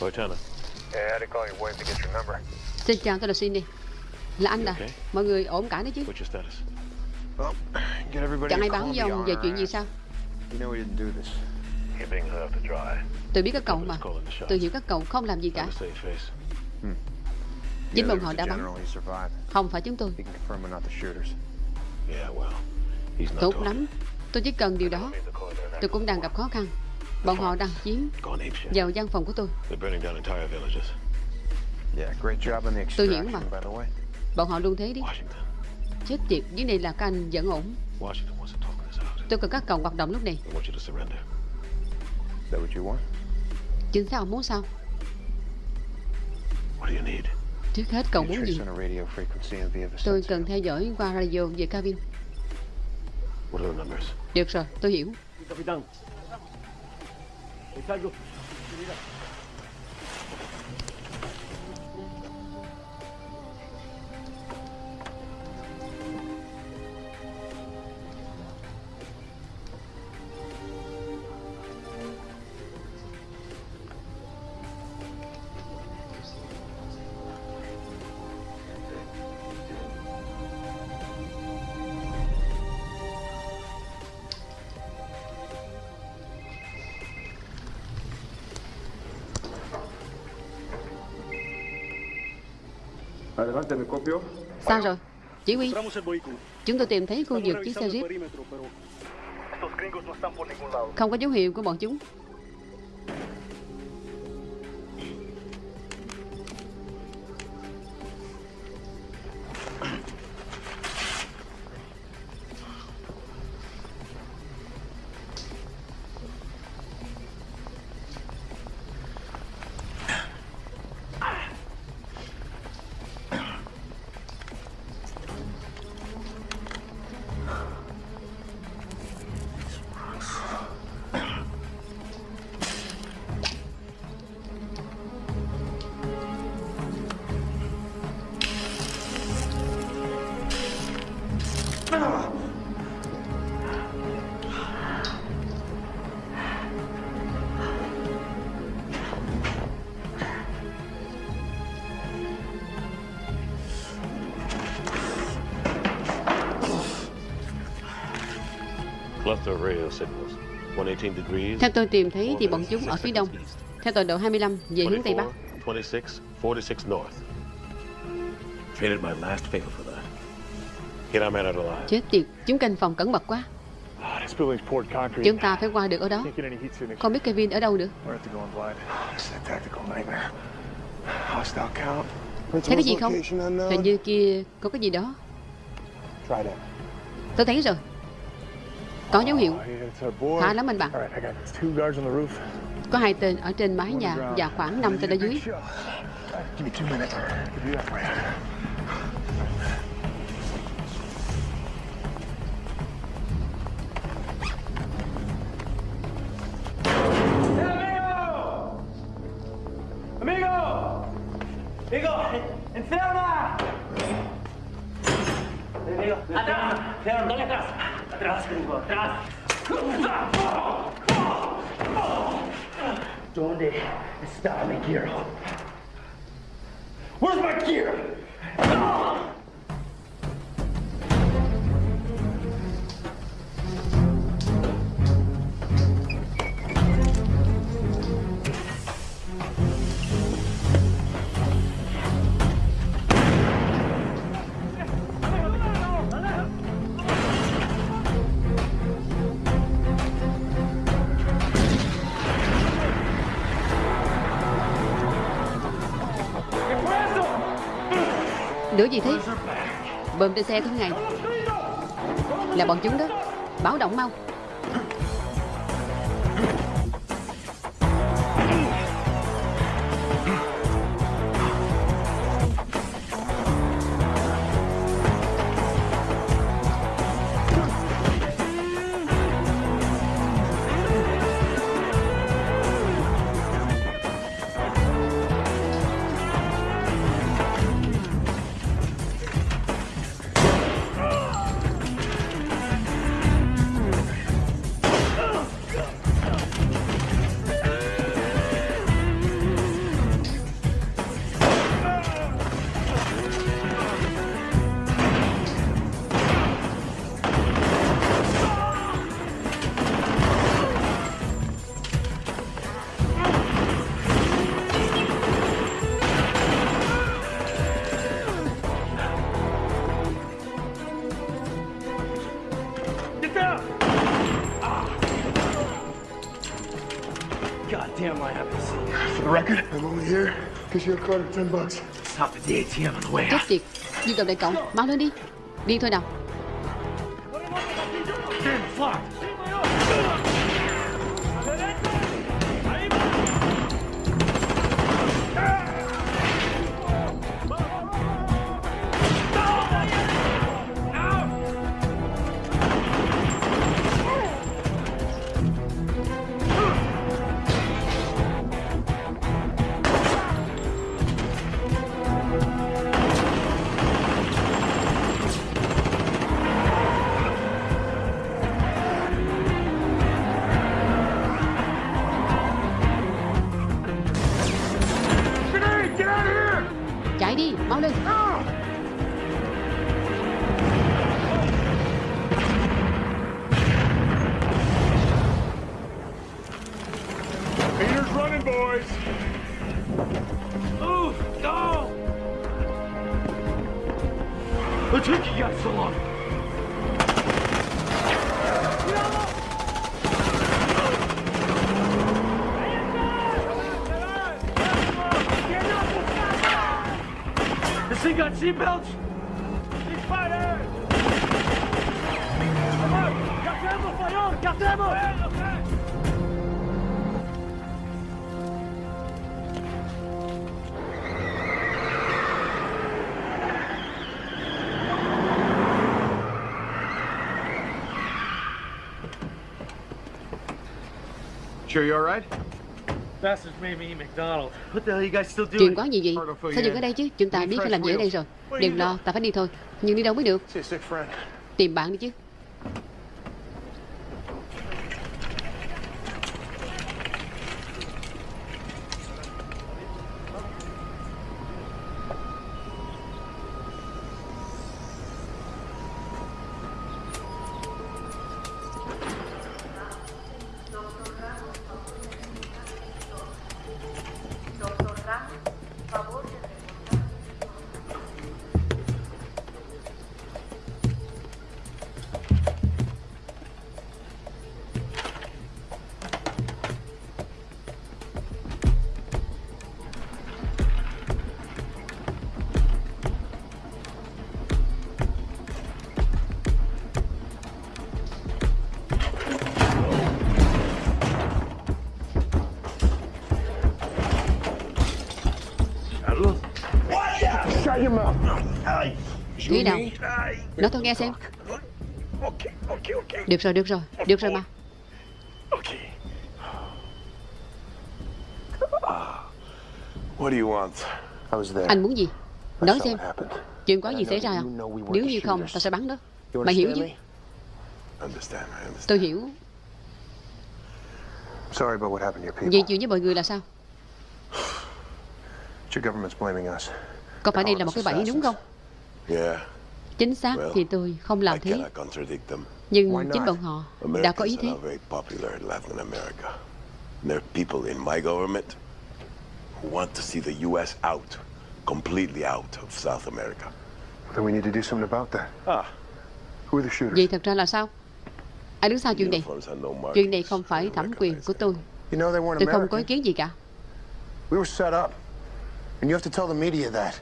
Lieutenant. Yeah, I had to call your wife to get your number. Xin chào, tôi là Cindy. Là anh à. Mọi người ổn cả đấy chứ? What's your status? Well, [CLEARS THROAT] get everybody Chẳng ai báo với ông về chuyện gì sao? You know we didn't do this. Tôi biết các cậu mà. Tôi hiểu các cậu không làm gì cả. Chính Yeah, bọn họ đã bắn. Không phải chúng tôi. Tốt lắm. Tôi chỉ cần điều đó. Tôi cũng đang gặp khó khăn. Bọn họ đang apeshit. vào văn phòng của tôi. Tôi hiểu mà. Bọn họ luôn thế đi. Chết tiệt, dưới này là các anh vẫn ổn. Tôi cần các cậu hoạt động lúc này. Chính sao muốn sao? Trước hết cậu muốn gì? Tôi cần theo dõi qua radio về cabin. Được rồi, tôi hiểu. Es algo... Mira. Sao rồi? Chỉ huy, chúng tôi tìm thấy khu vực chiếc xe Jeep. Không có dấu hiệu của bọn chúng. Theo tôi tìm thấy thì bọn chúng ở phía đông. Theo tọa độ 25 về hướng Tây Bắc. 24, 26, 46 north. Traded my last favor for that. Get our man out alive. Chết tiệt, chúng canh phòng cẩn mật quá. Concrete. Chúng ta phải qua được ở đó. Không biết Kevin ở đâu nữa. We're at the going blind. This is a tactical nightmare. Hostile count. Thấy cái gì không? Hình như kia có cái gì đó. Try that. Tôi thấy rồi. Có dấu hiệu. Khá lắm anh bạn. Có hai tên ở trên mái nhà và khoảng 5 tên ở dưới. ¡Amigo! ¡Enferma! ¡Amigo! ¡Atrás! ¡León, dale atrás! ¡Atrás, gringo! ¡Atrás! ¿Dónde está mi gear? Where's my gear? đứa gì thế? Bơm trên xe thế ngày Là bọn chúng đó. Báo động mau. Chết out. tiệt. Dương cầm đại cộng Mau lên đi. Đi thôi nào What took you guys so long? This thing got seatbelts? Sure you all right? Bastards made me eat McDonald's. What the hell are you guys still doing? Chuyện quá gì vậy Sao dừng ở đây chứ? Chúng ta biết phải làm gì ở đây rồi. Đừng lo Ta phải đi thôi. Nhưng đi đâu mới được. Tìm bạn đi chứ Nói tôi nghe xem. Được rồi được rồi Được rồi mà. What do you want? I was there. Anh muốn gì? Nói xem. Chuyện có gì xảy ra không Nếu như không ta sẽ bắn đó Mày hiểu chứ. Tôi hiểu. Sorry about what happened to your people. Vậy chuyện với mọi người là sao? Your government's blaming us. Có phải đây là một cái bẫy đúng không? Yeah, Chính xác thì tôi không làm thế. Nhưng chính bọn họ đã có ý thế. There are people in my government who want to see the U.S. out, completely out of South America. Then we need to do something about that. Ah. Who are the shooters? Vậy thật ra là sao Ai đứng sau chuyện này. Chuyện này không phải thẩm quyền của tôi You know they weren't Tôi không có ý kiến gì cả We were set up. And you have to tell the media that.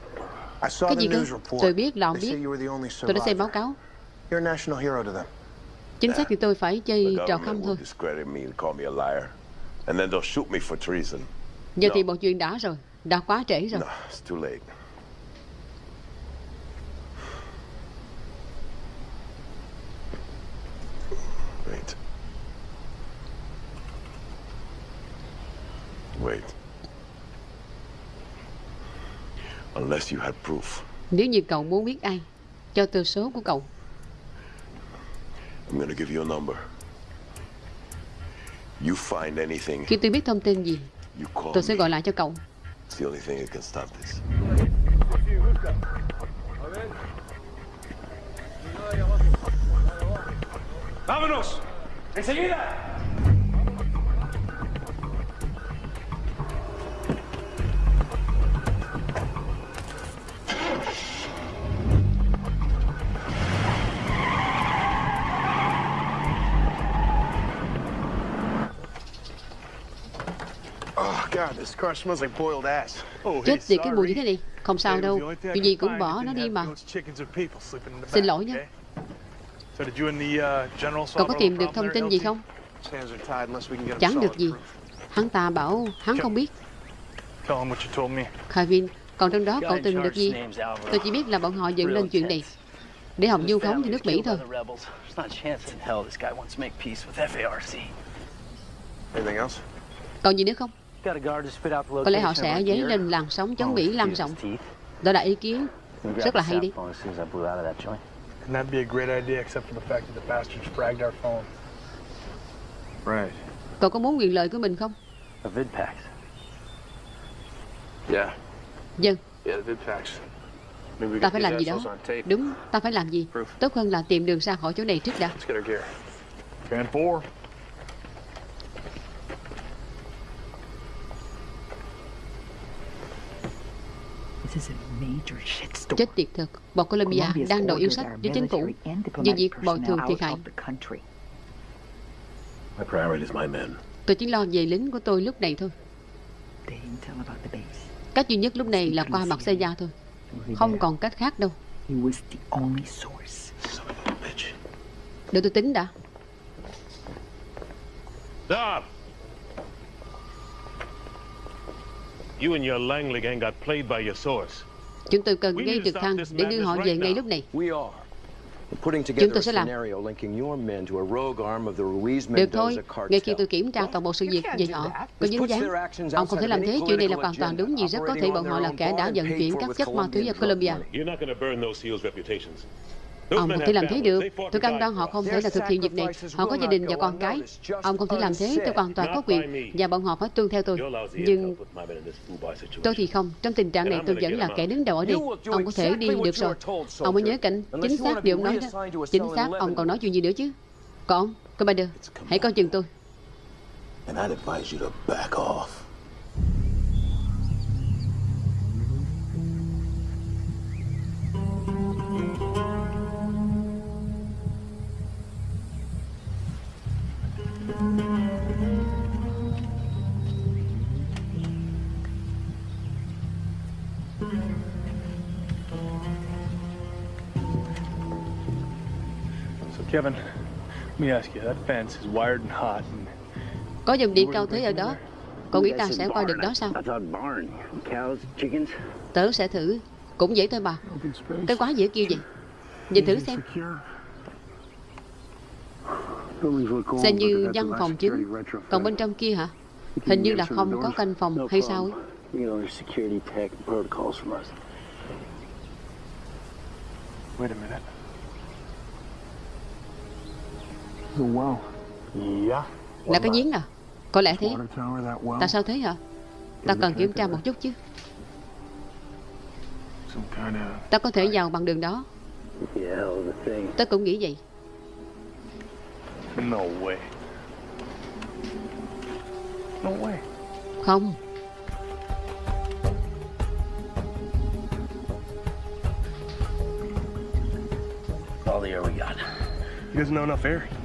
I saw Cái the gì cơ? news report. Tôi biết là ông They say biết. you were the only Tôi đã xem báo cáo. You're a national hero to them. Chính xác thì tôi phải chơi trò khăm thôi. Giờ thì mọi chuyện đã rồi. Đã quá trễ rồi No, it's too late. Wait. Wait. Unless you had proof, Nếu như cậu muốn biết ai Cho tôi số của cậu I'm gonna give you a number. You find anything, Khi tôi biết thông tin gì you call Tôi sẽ gọi lại cho cậu It's the only thing that can stop this. ¡Vámonos! ¡Enseguida! Chết tiệt cái mùi như thế này. Không sao đâu. Chuyện gì cũng bỏ nó đi mà. Xin lỗi nhé uh, Cậu có tìm được thông tin gì không? Chẳng được gì. Hắn ta bảo hắn không biết. Kevin Còn trong đó cậu tìm được gì? Tôi chỉ biết là bọn họ dựng lên chuyện này Để Hồng Du khống cho nước Mỹ thôi? Còn gì nữa không Got a guard to spit out the Có lẽ họ sẽ dấy lên làn sóng chống Mỹ lan rộng. Đó là ý kiến rất là hay đi cell phone as soon as I blew out of that joint. And that'd be a great idea, except for the fact that the bastards fragged our phone. Right. Cậu có muốn quyền lợi của mình không A. Yeah. Dân Yeah, the we Ta phải làm gì đó assholes on tape. Đúng ta phải làm gì Tốt hơn là tìm đường ra khỏi chỗ này trước đã Let's get our gear. Fan. Chết tiệt thật. Bọn Colombia đang đòi yêu sách với chính phủ. Về việc bồi thường thiệt hại. My priority is my men. Tôi chỉ lo về lính của tôi lúc này thôi. Cách duy nhất lúc này là qua mặt xe thôi. Không còn cách khác đâu. Để tôi tính đã. Stop! You and your Langley gang got played by your source. Chúng tôi cần ngay trực thăng để đưa họ về ngay lúc này. Chúng together tôi a sẽ làm. scenario linking your men to a rogue arm of the Ruiz Được thôi, ngay khi tôi kiểm tra toàn bộ sự việc về họ có dính dáng. Ông không thể làm thế, chuyện này là hoàn toàn đúng vì rất có thể bọn họ là kẻ đã vận chuyển các chất ma túy ở Colombia Ông không thể làm thế được. Tôi cam đoan họ không thể là thực hiện việc này. Họ có gia đình và con cái. Ông không thể làm thế, tôi hoàn toàn có quyền. Và bọn họ phải tuân theo tôi. Nhưng tôi thì không. Trong tình trạng này tôi vẫn là kẻ đứng đầu ở đây. Ông có thể đi được rồi. Ông mới nhớ cảnh chính xác điều ông nói. đó Chính xác, ông còn nói chuyện gì nữa chứ? Còn ông, Commander, hãy coi chừng tôi. And I'd advise you to back off. Kevin, let me ask you, that fence is wired and hot. And Có dòng điện cao thế ở đó. Cậu nghĩ ta sẽ qua được đó sao? I thought barn. Cows, chickens. Tớ sẽ thử. Cũng dễ thôi bà. Cái quá dễ kêu gì Nhìn thử xem. Xem như văn phòng chính. Còn bên trong kia hả? Hình như là không có canh phòng hay sao ấy. You know, there's security tech protocols from us. wait a minute. The well. Yeah. Là cái giếng à Có lẽ thế. Tại sao thế hả Ta cần kiểm tra một chút chứ Ta có thể vào bằng đường đó Yeah, hell of a thing. Tớ cũng nghĩ vậy No way. No way. Không All the air we got. You guys know enough air?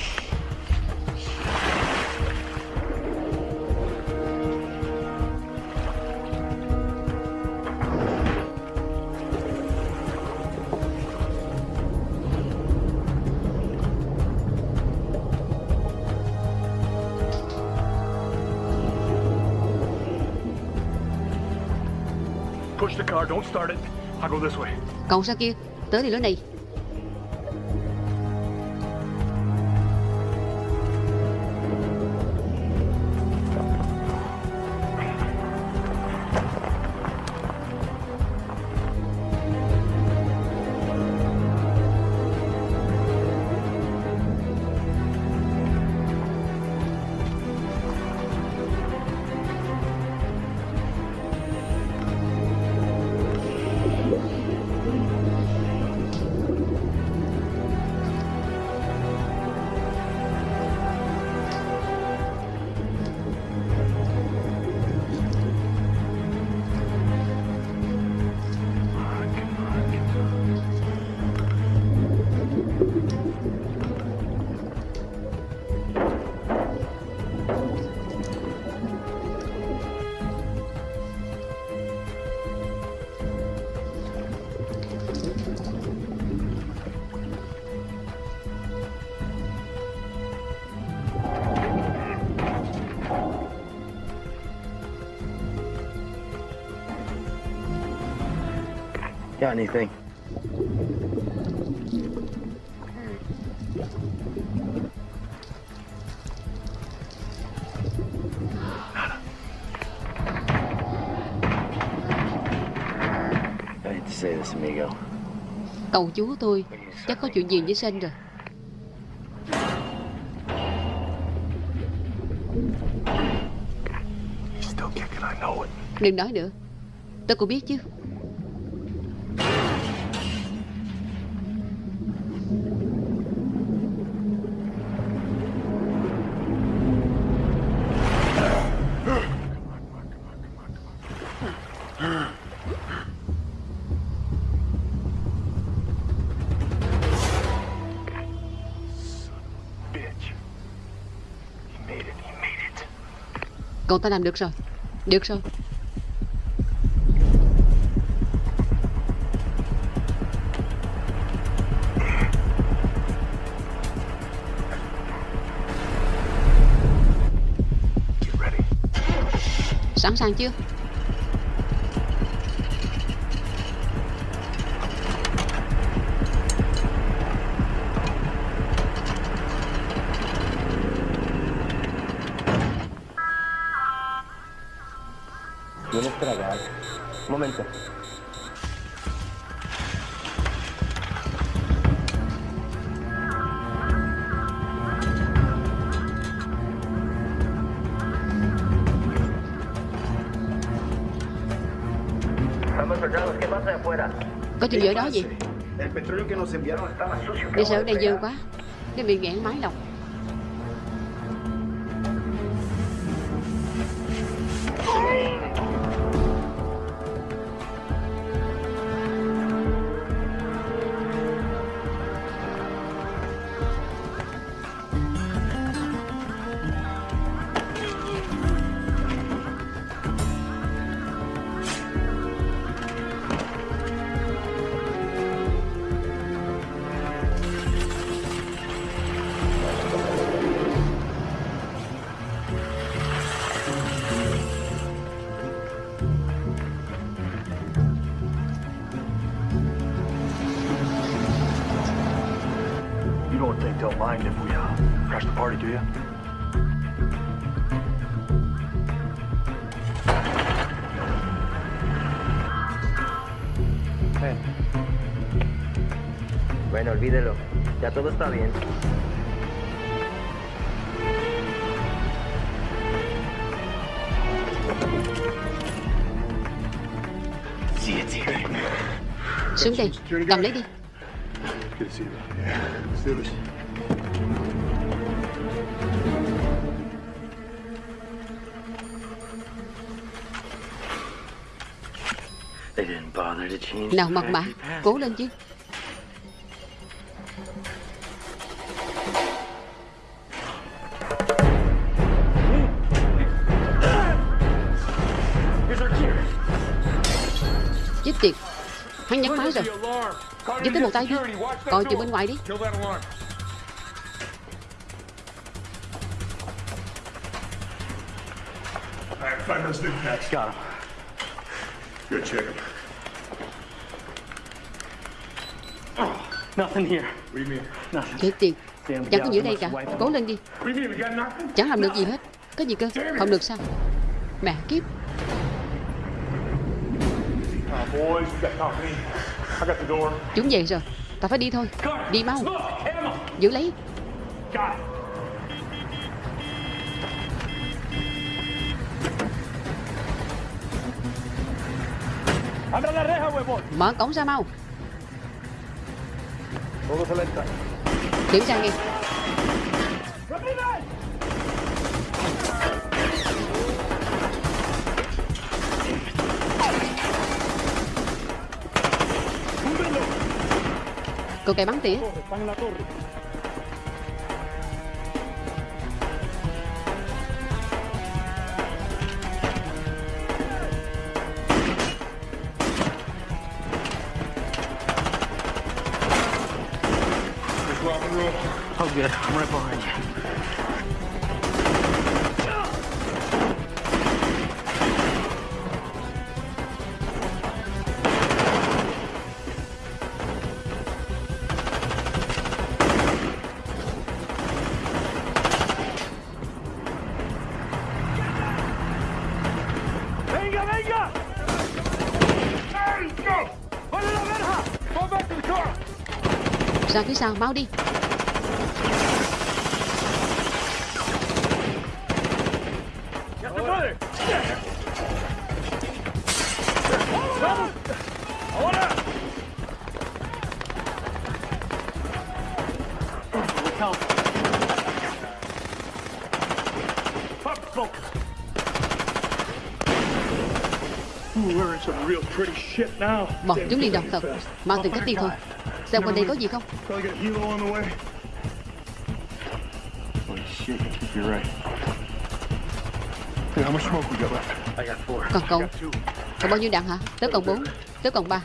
Cậu sao kia? Tới thì lối này Got anything? I hate to say this, amigo. Cậu chú tôi Chắc có chuyện gì với Sen rồi. Đừng nói nữa Tôi cũng biết chứ Cậu ta làm được rồi. Được rồi. Sẵn sàng chưa Un momento. Estamos soldados, ¿qué pasa de afuera? Có chuyện gì ở đó gì El petróleo que nos enviaron estaba sucio. Đi sợ ở đây dơ quá Nó bị nghẹn máy lọc todo está bien. Xuống đây Cầm lấy đi. Nào mật mã Cố lên chứ Giúp tới một tay đi Coi chừng bên ngoài đi. Got him. Good, check them. Nothing here. What do you mean? Nothing. Chết tiệt Chẳng có giữa đây cả Cố lên đi? Chẳng làm được gì hết Có gì cơ Không được sao Mẹ kiếp Chúng về rồi. Ta phải đi thôi. Đi mau. Giữ lấy. Mở cổng ra mau. Kiểm tra nghe Cô kẻ bắn tỉa. Ra phía sau mau đi. Bọn chúng đi đọc thật. Mau tìm cách đi thôi Xem quanh đây có gì không Probably got helo on the way. Holy shit, you're right. Hey, how much smoke we got left? I got four. Còn cậu Còn bao nhiêu đạn hả Tớ còn 4 Tớ còn 3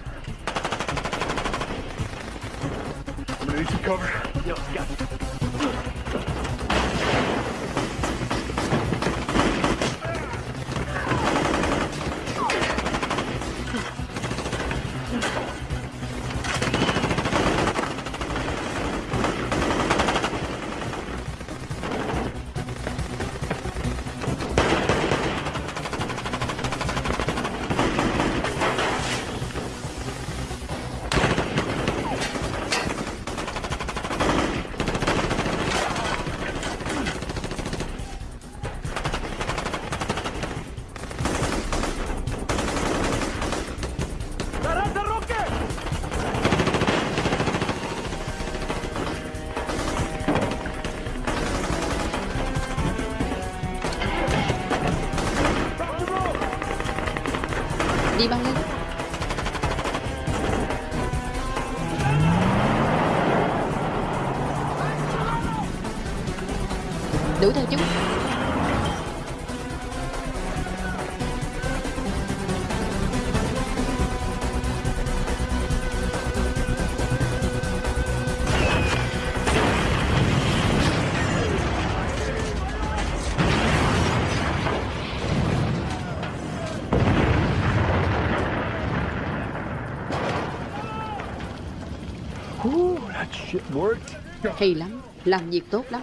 theo chúng. Hay lắm Làm việc tốt lắm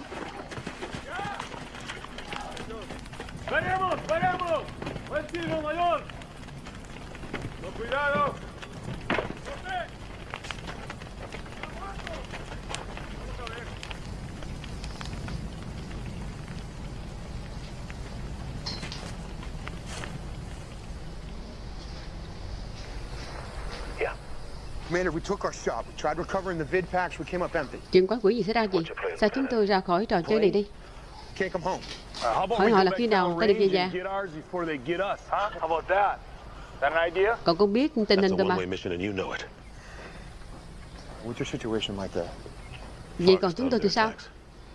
¡Veremos, veremos! ¡Buen tiro, mayor! ¡Con cuidado! Commander, we took our shot. We tried recovering the vid packs. We came up empty. Chuyện quái quỷ gì xảy ra gì Sao chúng tôi ra khỏi trò chơi này đi. Uh, Hỏi họ là khi nào ta được về nhà? Cậu cũng biết tình hình rồi mà. Vậy còn chúng tôi thì sao?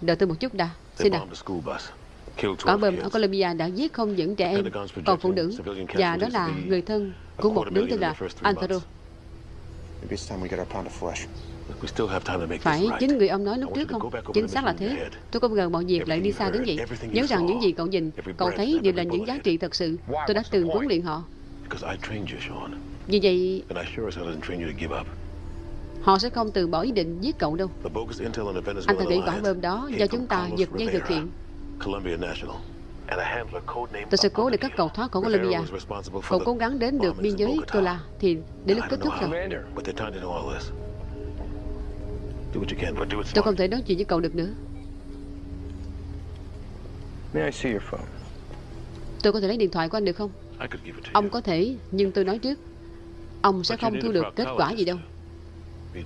Đợi tôi một chút đã. Xin bus, killed Quả 12 bom ở. Colombia đã giết không những trẻ em, còn phụ nữ. Và đó là người thân của một đứa tên là Antero. Phải chính người ông nói lúc trước không? Chính xác là thế. Tôi không ngờ mọi việc lại đi xa đến vậy. Nhớ rằng những gì cậu nhìn, cậu thấy đều là những giá trị thật sự. Tôi đã từng huấn luyện họ. Vì vậy, họ sẽ không từ bỏ ý định giết cậu đâu. Anh ta Venezuelan nghĩ quả bom đó do chúng ta giật dây thực hiện. Colombia National, Tôi sẽ cố để các cậu thoát khỏi Colombia. Cậu cố gắng đến được biên giới Tola thì đến lúc kết thúc rồi. Tôi không thể nói chuyện với cậu được nữa. May I see your phone? Tôi có thể lấy điện thoại của anh được không? I could give it to Ông có thể, nhưng tôi nói trước. Ông sẽ không thu được kết quả gì đâu.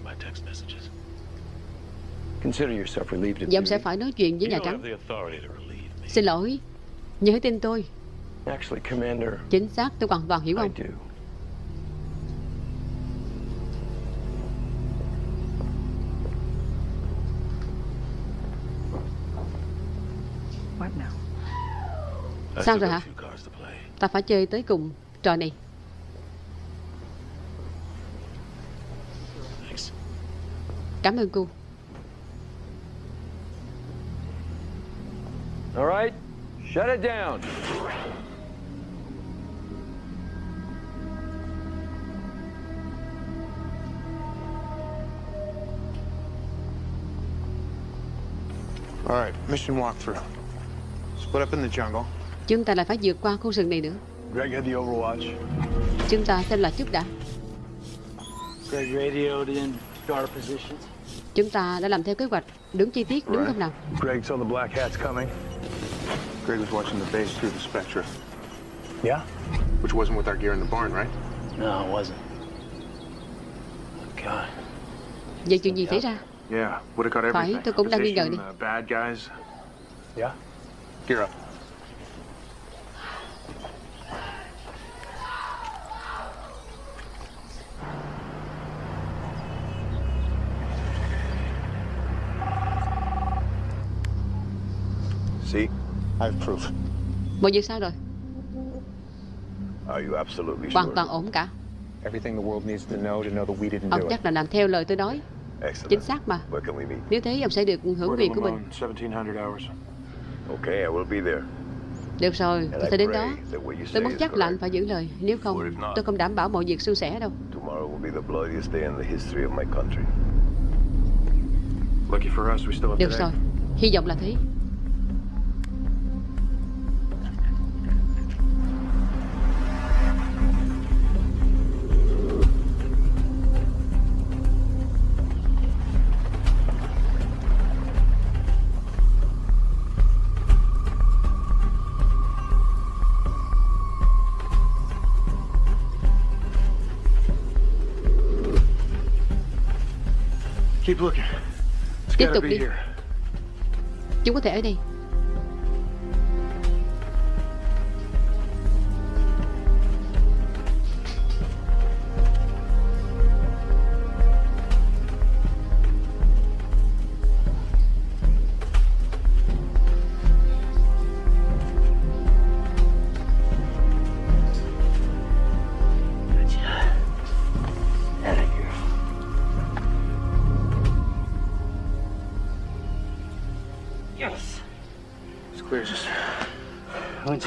Và ông sẽ phải nói chuyện với You Nhà Trắng. have the authority to relieve me. Xin lỗi, nhớ tin tôi. Actually, Commander, Chính xác, tôi hoàn toàn hiểu ông. Sao rồi hả? few cards to play. Ta phải chơi tới cùng trò này. Thanks. Cảm ơn cô. All right, shut it down. All right, mission walkthrough. Split up in the jungle. Chúng ta lại phải vượt qua khu rừng này nữa. Greg had the overwatch. Chúng ta xem là chút đã. Greg radioed in our positions. Chúng ta đã làm theo kế hoạch. Đúng chi tiết, đúng không nào? Greg saw the black hats coming. Greg was watching the base through the Spectra. Yeah? Which wasn't with our gear in the barn, right? No, it wasn't. God. Vậy chuyện gì xảy ra? Yeah, would have got Phải, everything. tôi cũng đang nghi ngờ đi. uh, bad guys. Yeah? Gear up. See? I have proof. Mọi việc sao rồi? Are you absolutely Hoàn sure? toàn ổn cả. Everything the world needs to know to know that we didn't Ông do it. chắc là làm theo lời tôi nói. Excellent. Chính xác mà. Where can we meet? Nếu thế ông sẽ được hưởng quyền của mình. Limon, 1700 hours. Okay, I will be there. Được rồi, tôi sẽ đến đó. Tôi muốn chắc là anh phải giữ lời. Nếu không, tôi không đảm bảo mọi việc suôn sẻ đâu. Được rồi, hy vọng là thế. Tiếp tục đi. here. Chúng có thể ở đây.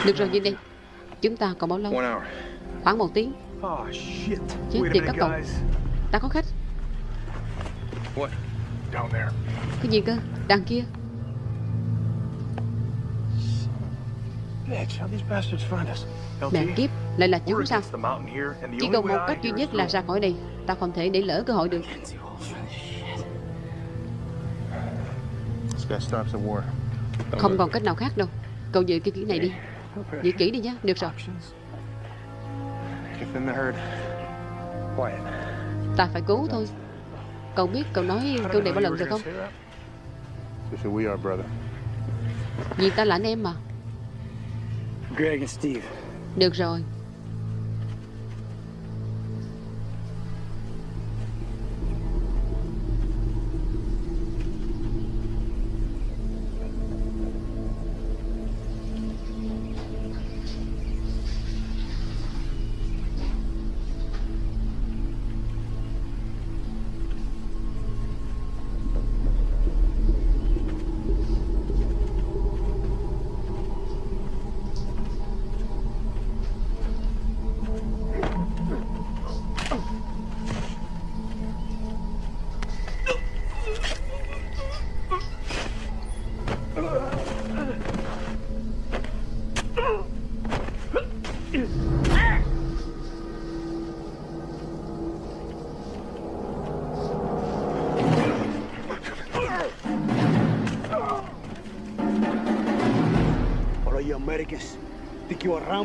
Được rồi, nhìn đi. Chúng ta còn bao lâu? Khoảng một tiếng. Oh. Chết tiệt các cậu. Ta có khách. Cái gì cơ? Đằng kia. Mẹ kiếp, lại là chúng sao? Chỉ còn một cách duy nhất là ra khỏi đây. Ta không thể để lỡ cơ hội được. Không còn cách nào khác đâu. Cậu giữ cái kỹ này đi. Giữ kỹ đi nhé. Được rồi. Ta phải cứu thôi. Cậu biết cậu nói câu này bao lần rồi không? Vì ta là anh em mà. Được rồi.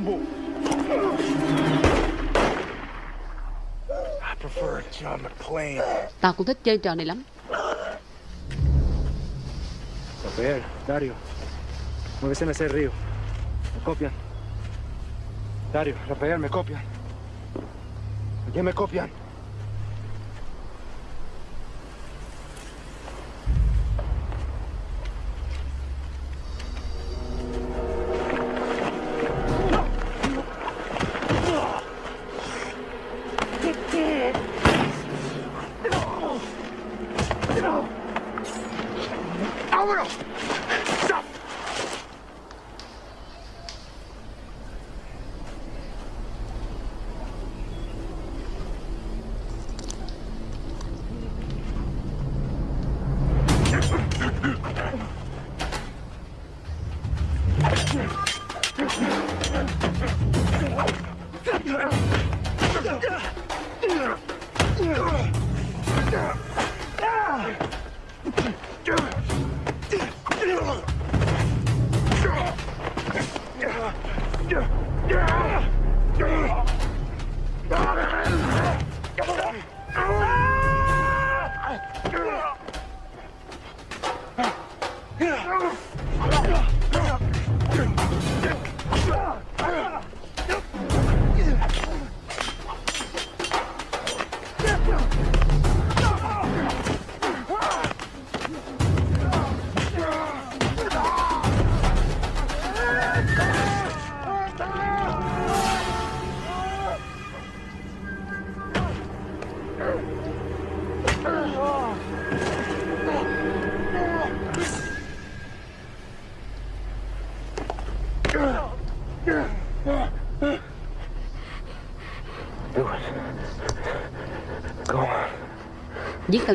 Rambo. I prefer John McClane. Tao cũng thích chơi trò này lắm. Rafael, Dario, muévese en ese río. Me copian. Dario, Rafael, me copian. ¿Quién me copian?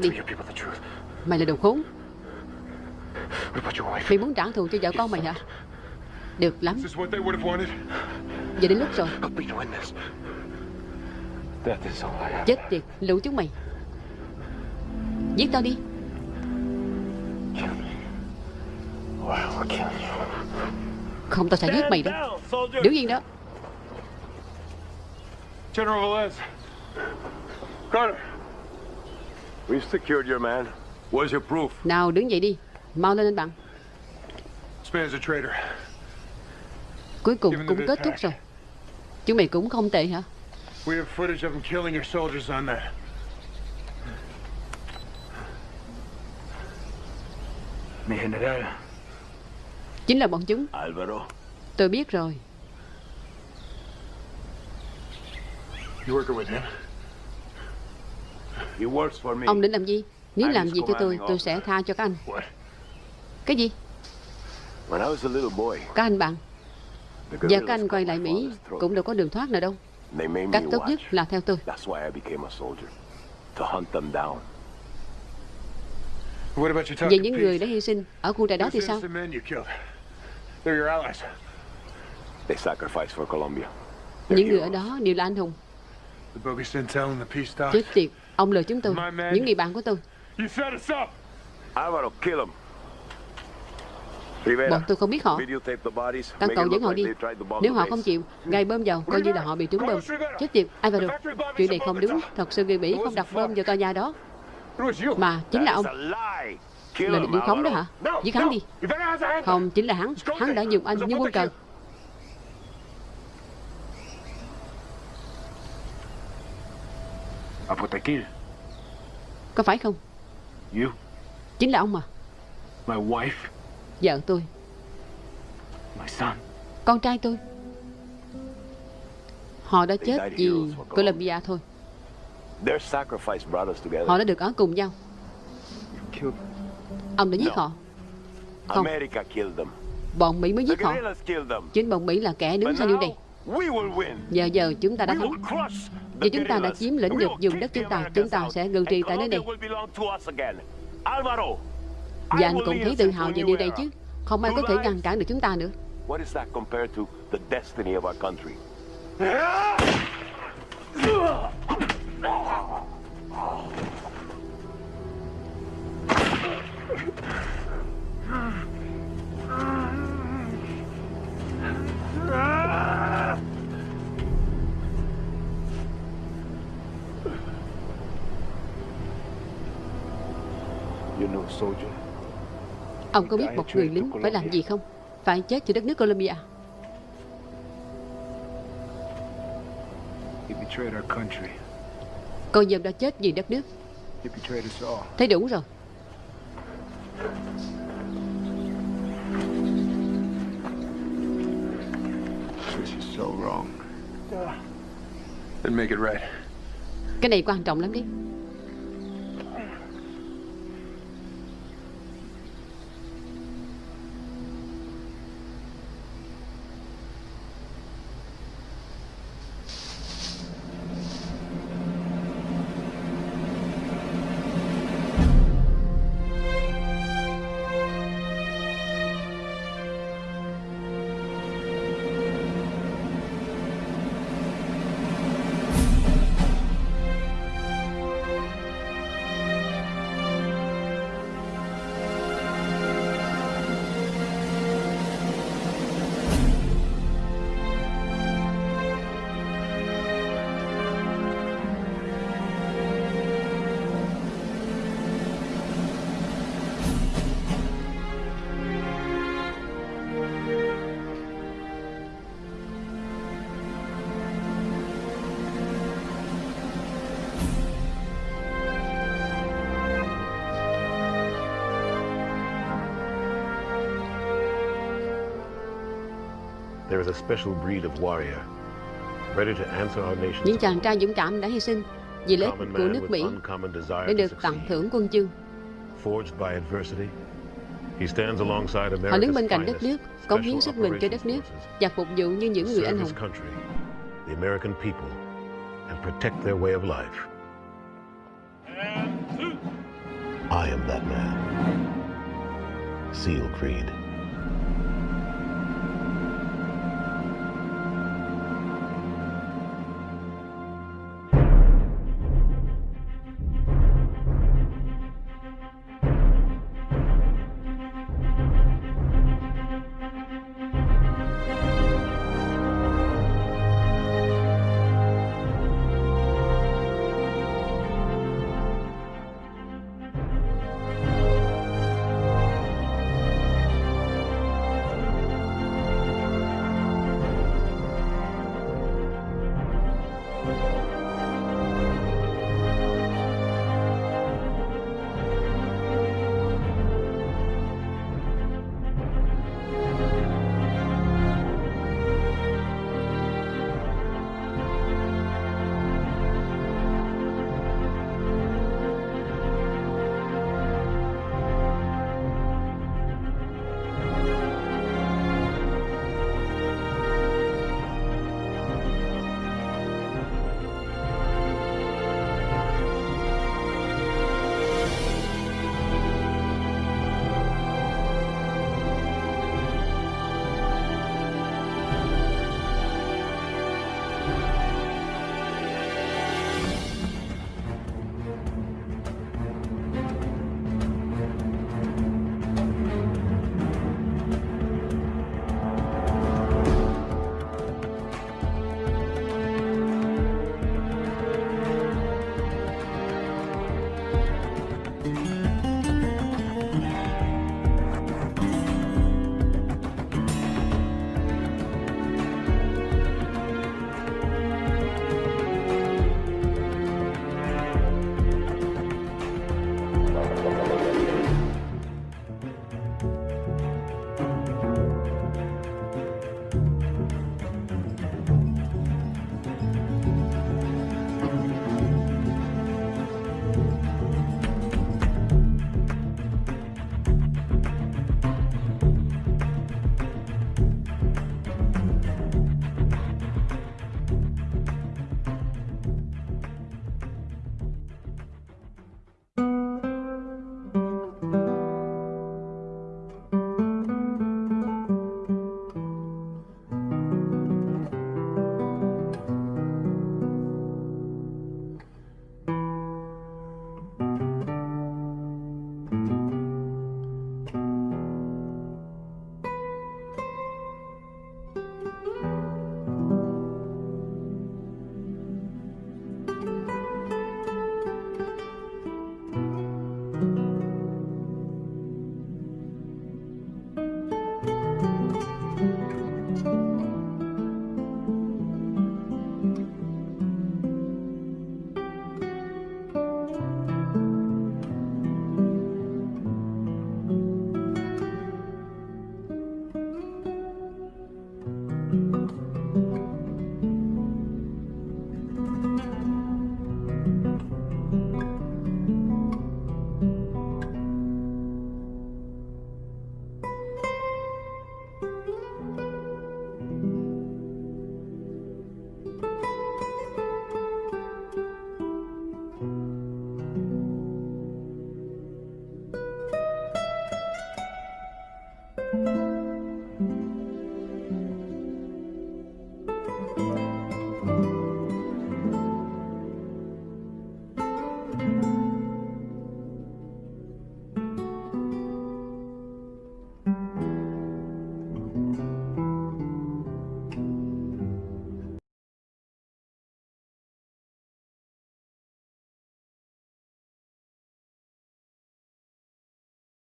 Tao đi. Mày là đồ khốn. Mày muốn trả thù cho vợ con mày hả? Được lắm. Giờ đến lúc rồi. Chết tiệt lũ chúng mày. Giết tao đi. Không tao sẽ giết mày đâu. Đứng yên đó. General Velez. Carter. We've secured your man. Where's your proof? Nào đứng dậy đi Mau lên anh bạn. Cuối cùng cũng kết thúc rồi Chúng mày cũng không tệ hả We have footage of him killing your soldiers on there. Mi general. Chính là bọn chúng Alvaro. Tôi biết rồi You working with him? He works for me. Ông định làm gì? Nếu làm gì cho tôi Tôi sẽ tha cho các anh. Cái gì? Các anh bạn. Giờ các anh quay lại Mỹ Cũng đâu có đường thoát nào đâu. Cách tốt nhất là theo tôi. Về những người đã hy sinh Ở khu trại đó thì sao. Những người ở đó đều là anh hùng. Chết tiệt Ông lừa chúng tôi. Những người bạn của tôi. Bọn tôi không biết họ. cậu it dẫn họ đi. Nếu họ không chịu Gài bơm vào Coi như là họ bị trúng bơm. Chết tiệt Alvaro Chuyện này không đúng. Thật sự người Mỹ không đặt bơm vào tòa nhà đó. Mà chính là ông. Là định khống đó hả. Giết hắn đi. Không chính là hắn. Hắn đã dùng anh như quân cờ Có phải không You. Chính là ông mà My wife. Vợ tôi My son. Con trai tôi Họ đã chết vì Colombia thôi. Họ đã được ở cùng nhau. Ông đã giết họ Không America killed them. Bọn Mỹ mới giết họ. Chính bọn Mỹ là kẻ đứng sau điều này. Giờ giờ chúng ta đã thắng Vì chúng ta đã chiếm lĩnh được vùng đất chúng ta Chúng ta sẽ ngự trị tại nơi này. Và anh cũng thấy tự hào về điều này chứ. Không ai có thể ngăn cản được chúng ta nữa. What [LAUGHS] is that compared to the destiny of our country? soldier. Ông có biết một người lính phải làm gì không? Phải chết cho đất nước Colombia. He betrayed our country. Con dâm đã chết vì đất nước. Thấy đủ rồi. This is so wrong. Then make it right. Cái này quan trọng lắm đấy. Những chàng trai dũng cảm đã hy sinh vì lợi ích của nước Mỹ để được tặng thưởng quân chương. Forged by adversity, he stands alongside Họ đứng bên cạnh đất nước, cống hiến sức mình cho đất nước và phục vụ như những người anh hùng. his country, the American people, and protect their way of life. I am that man. Seal Creed.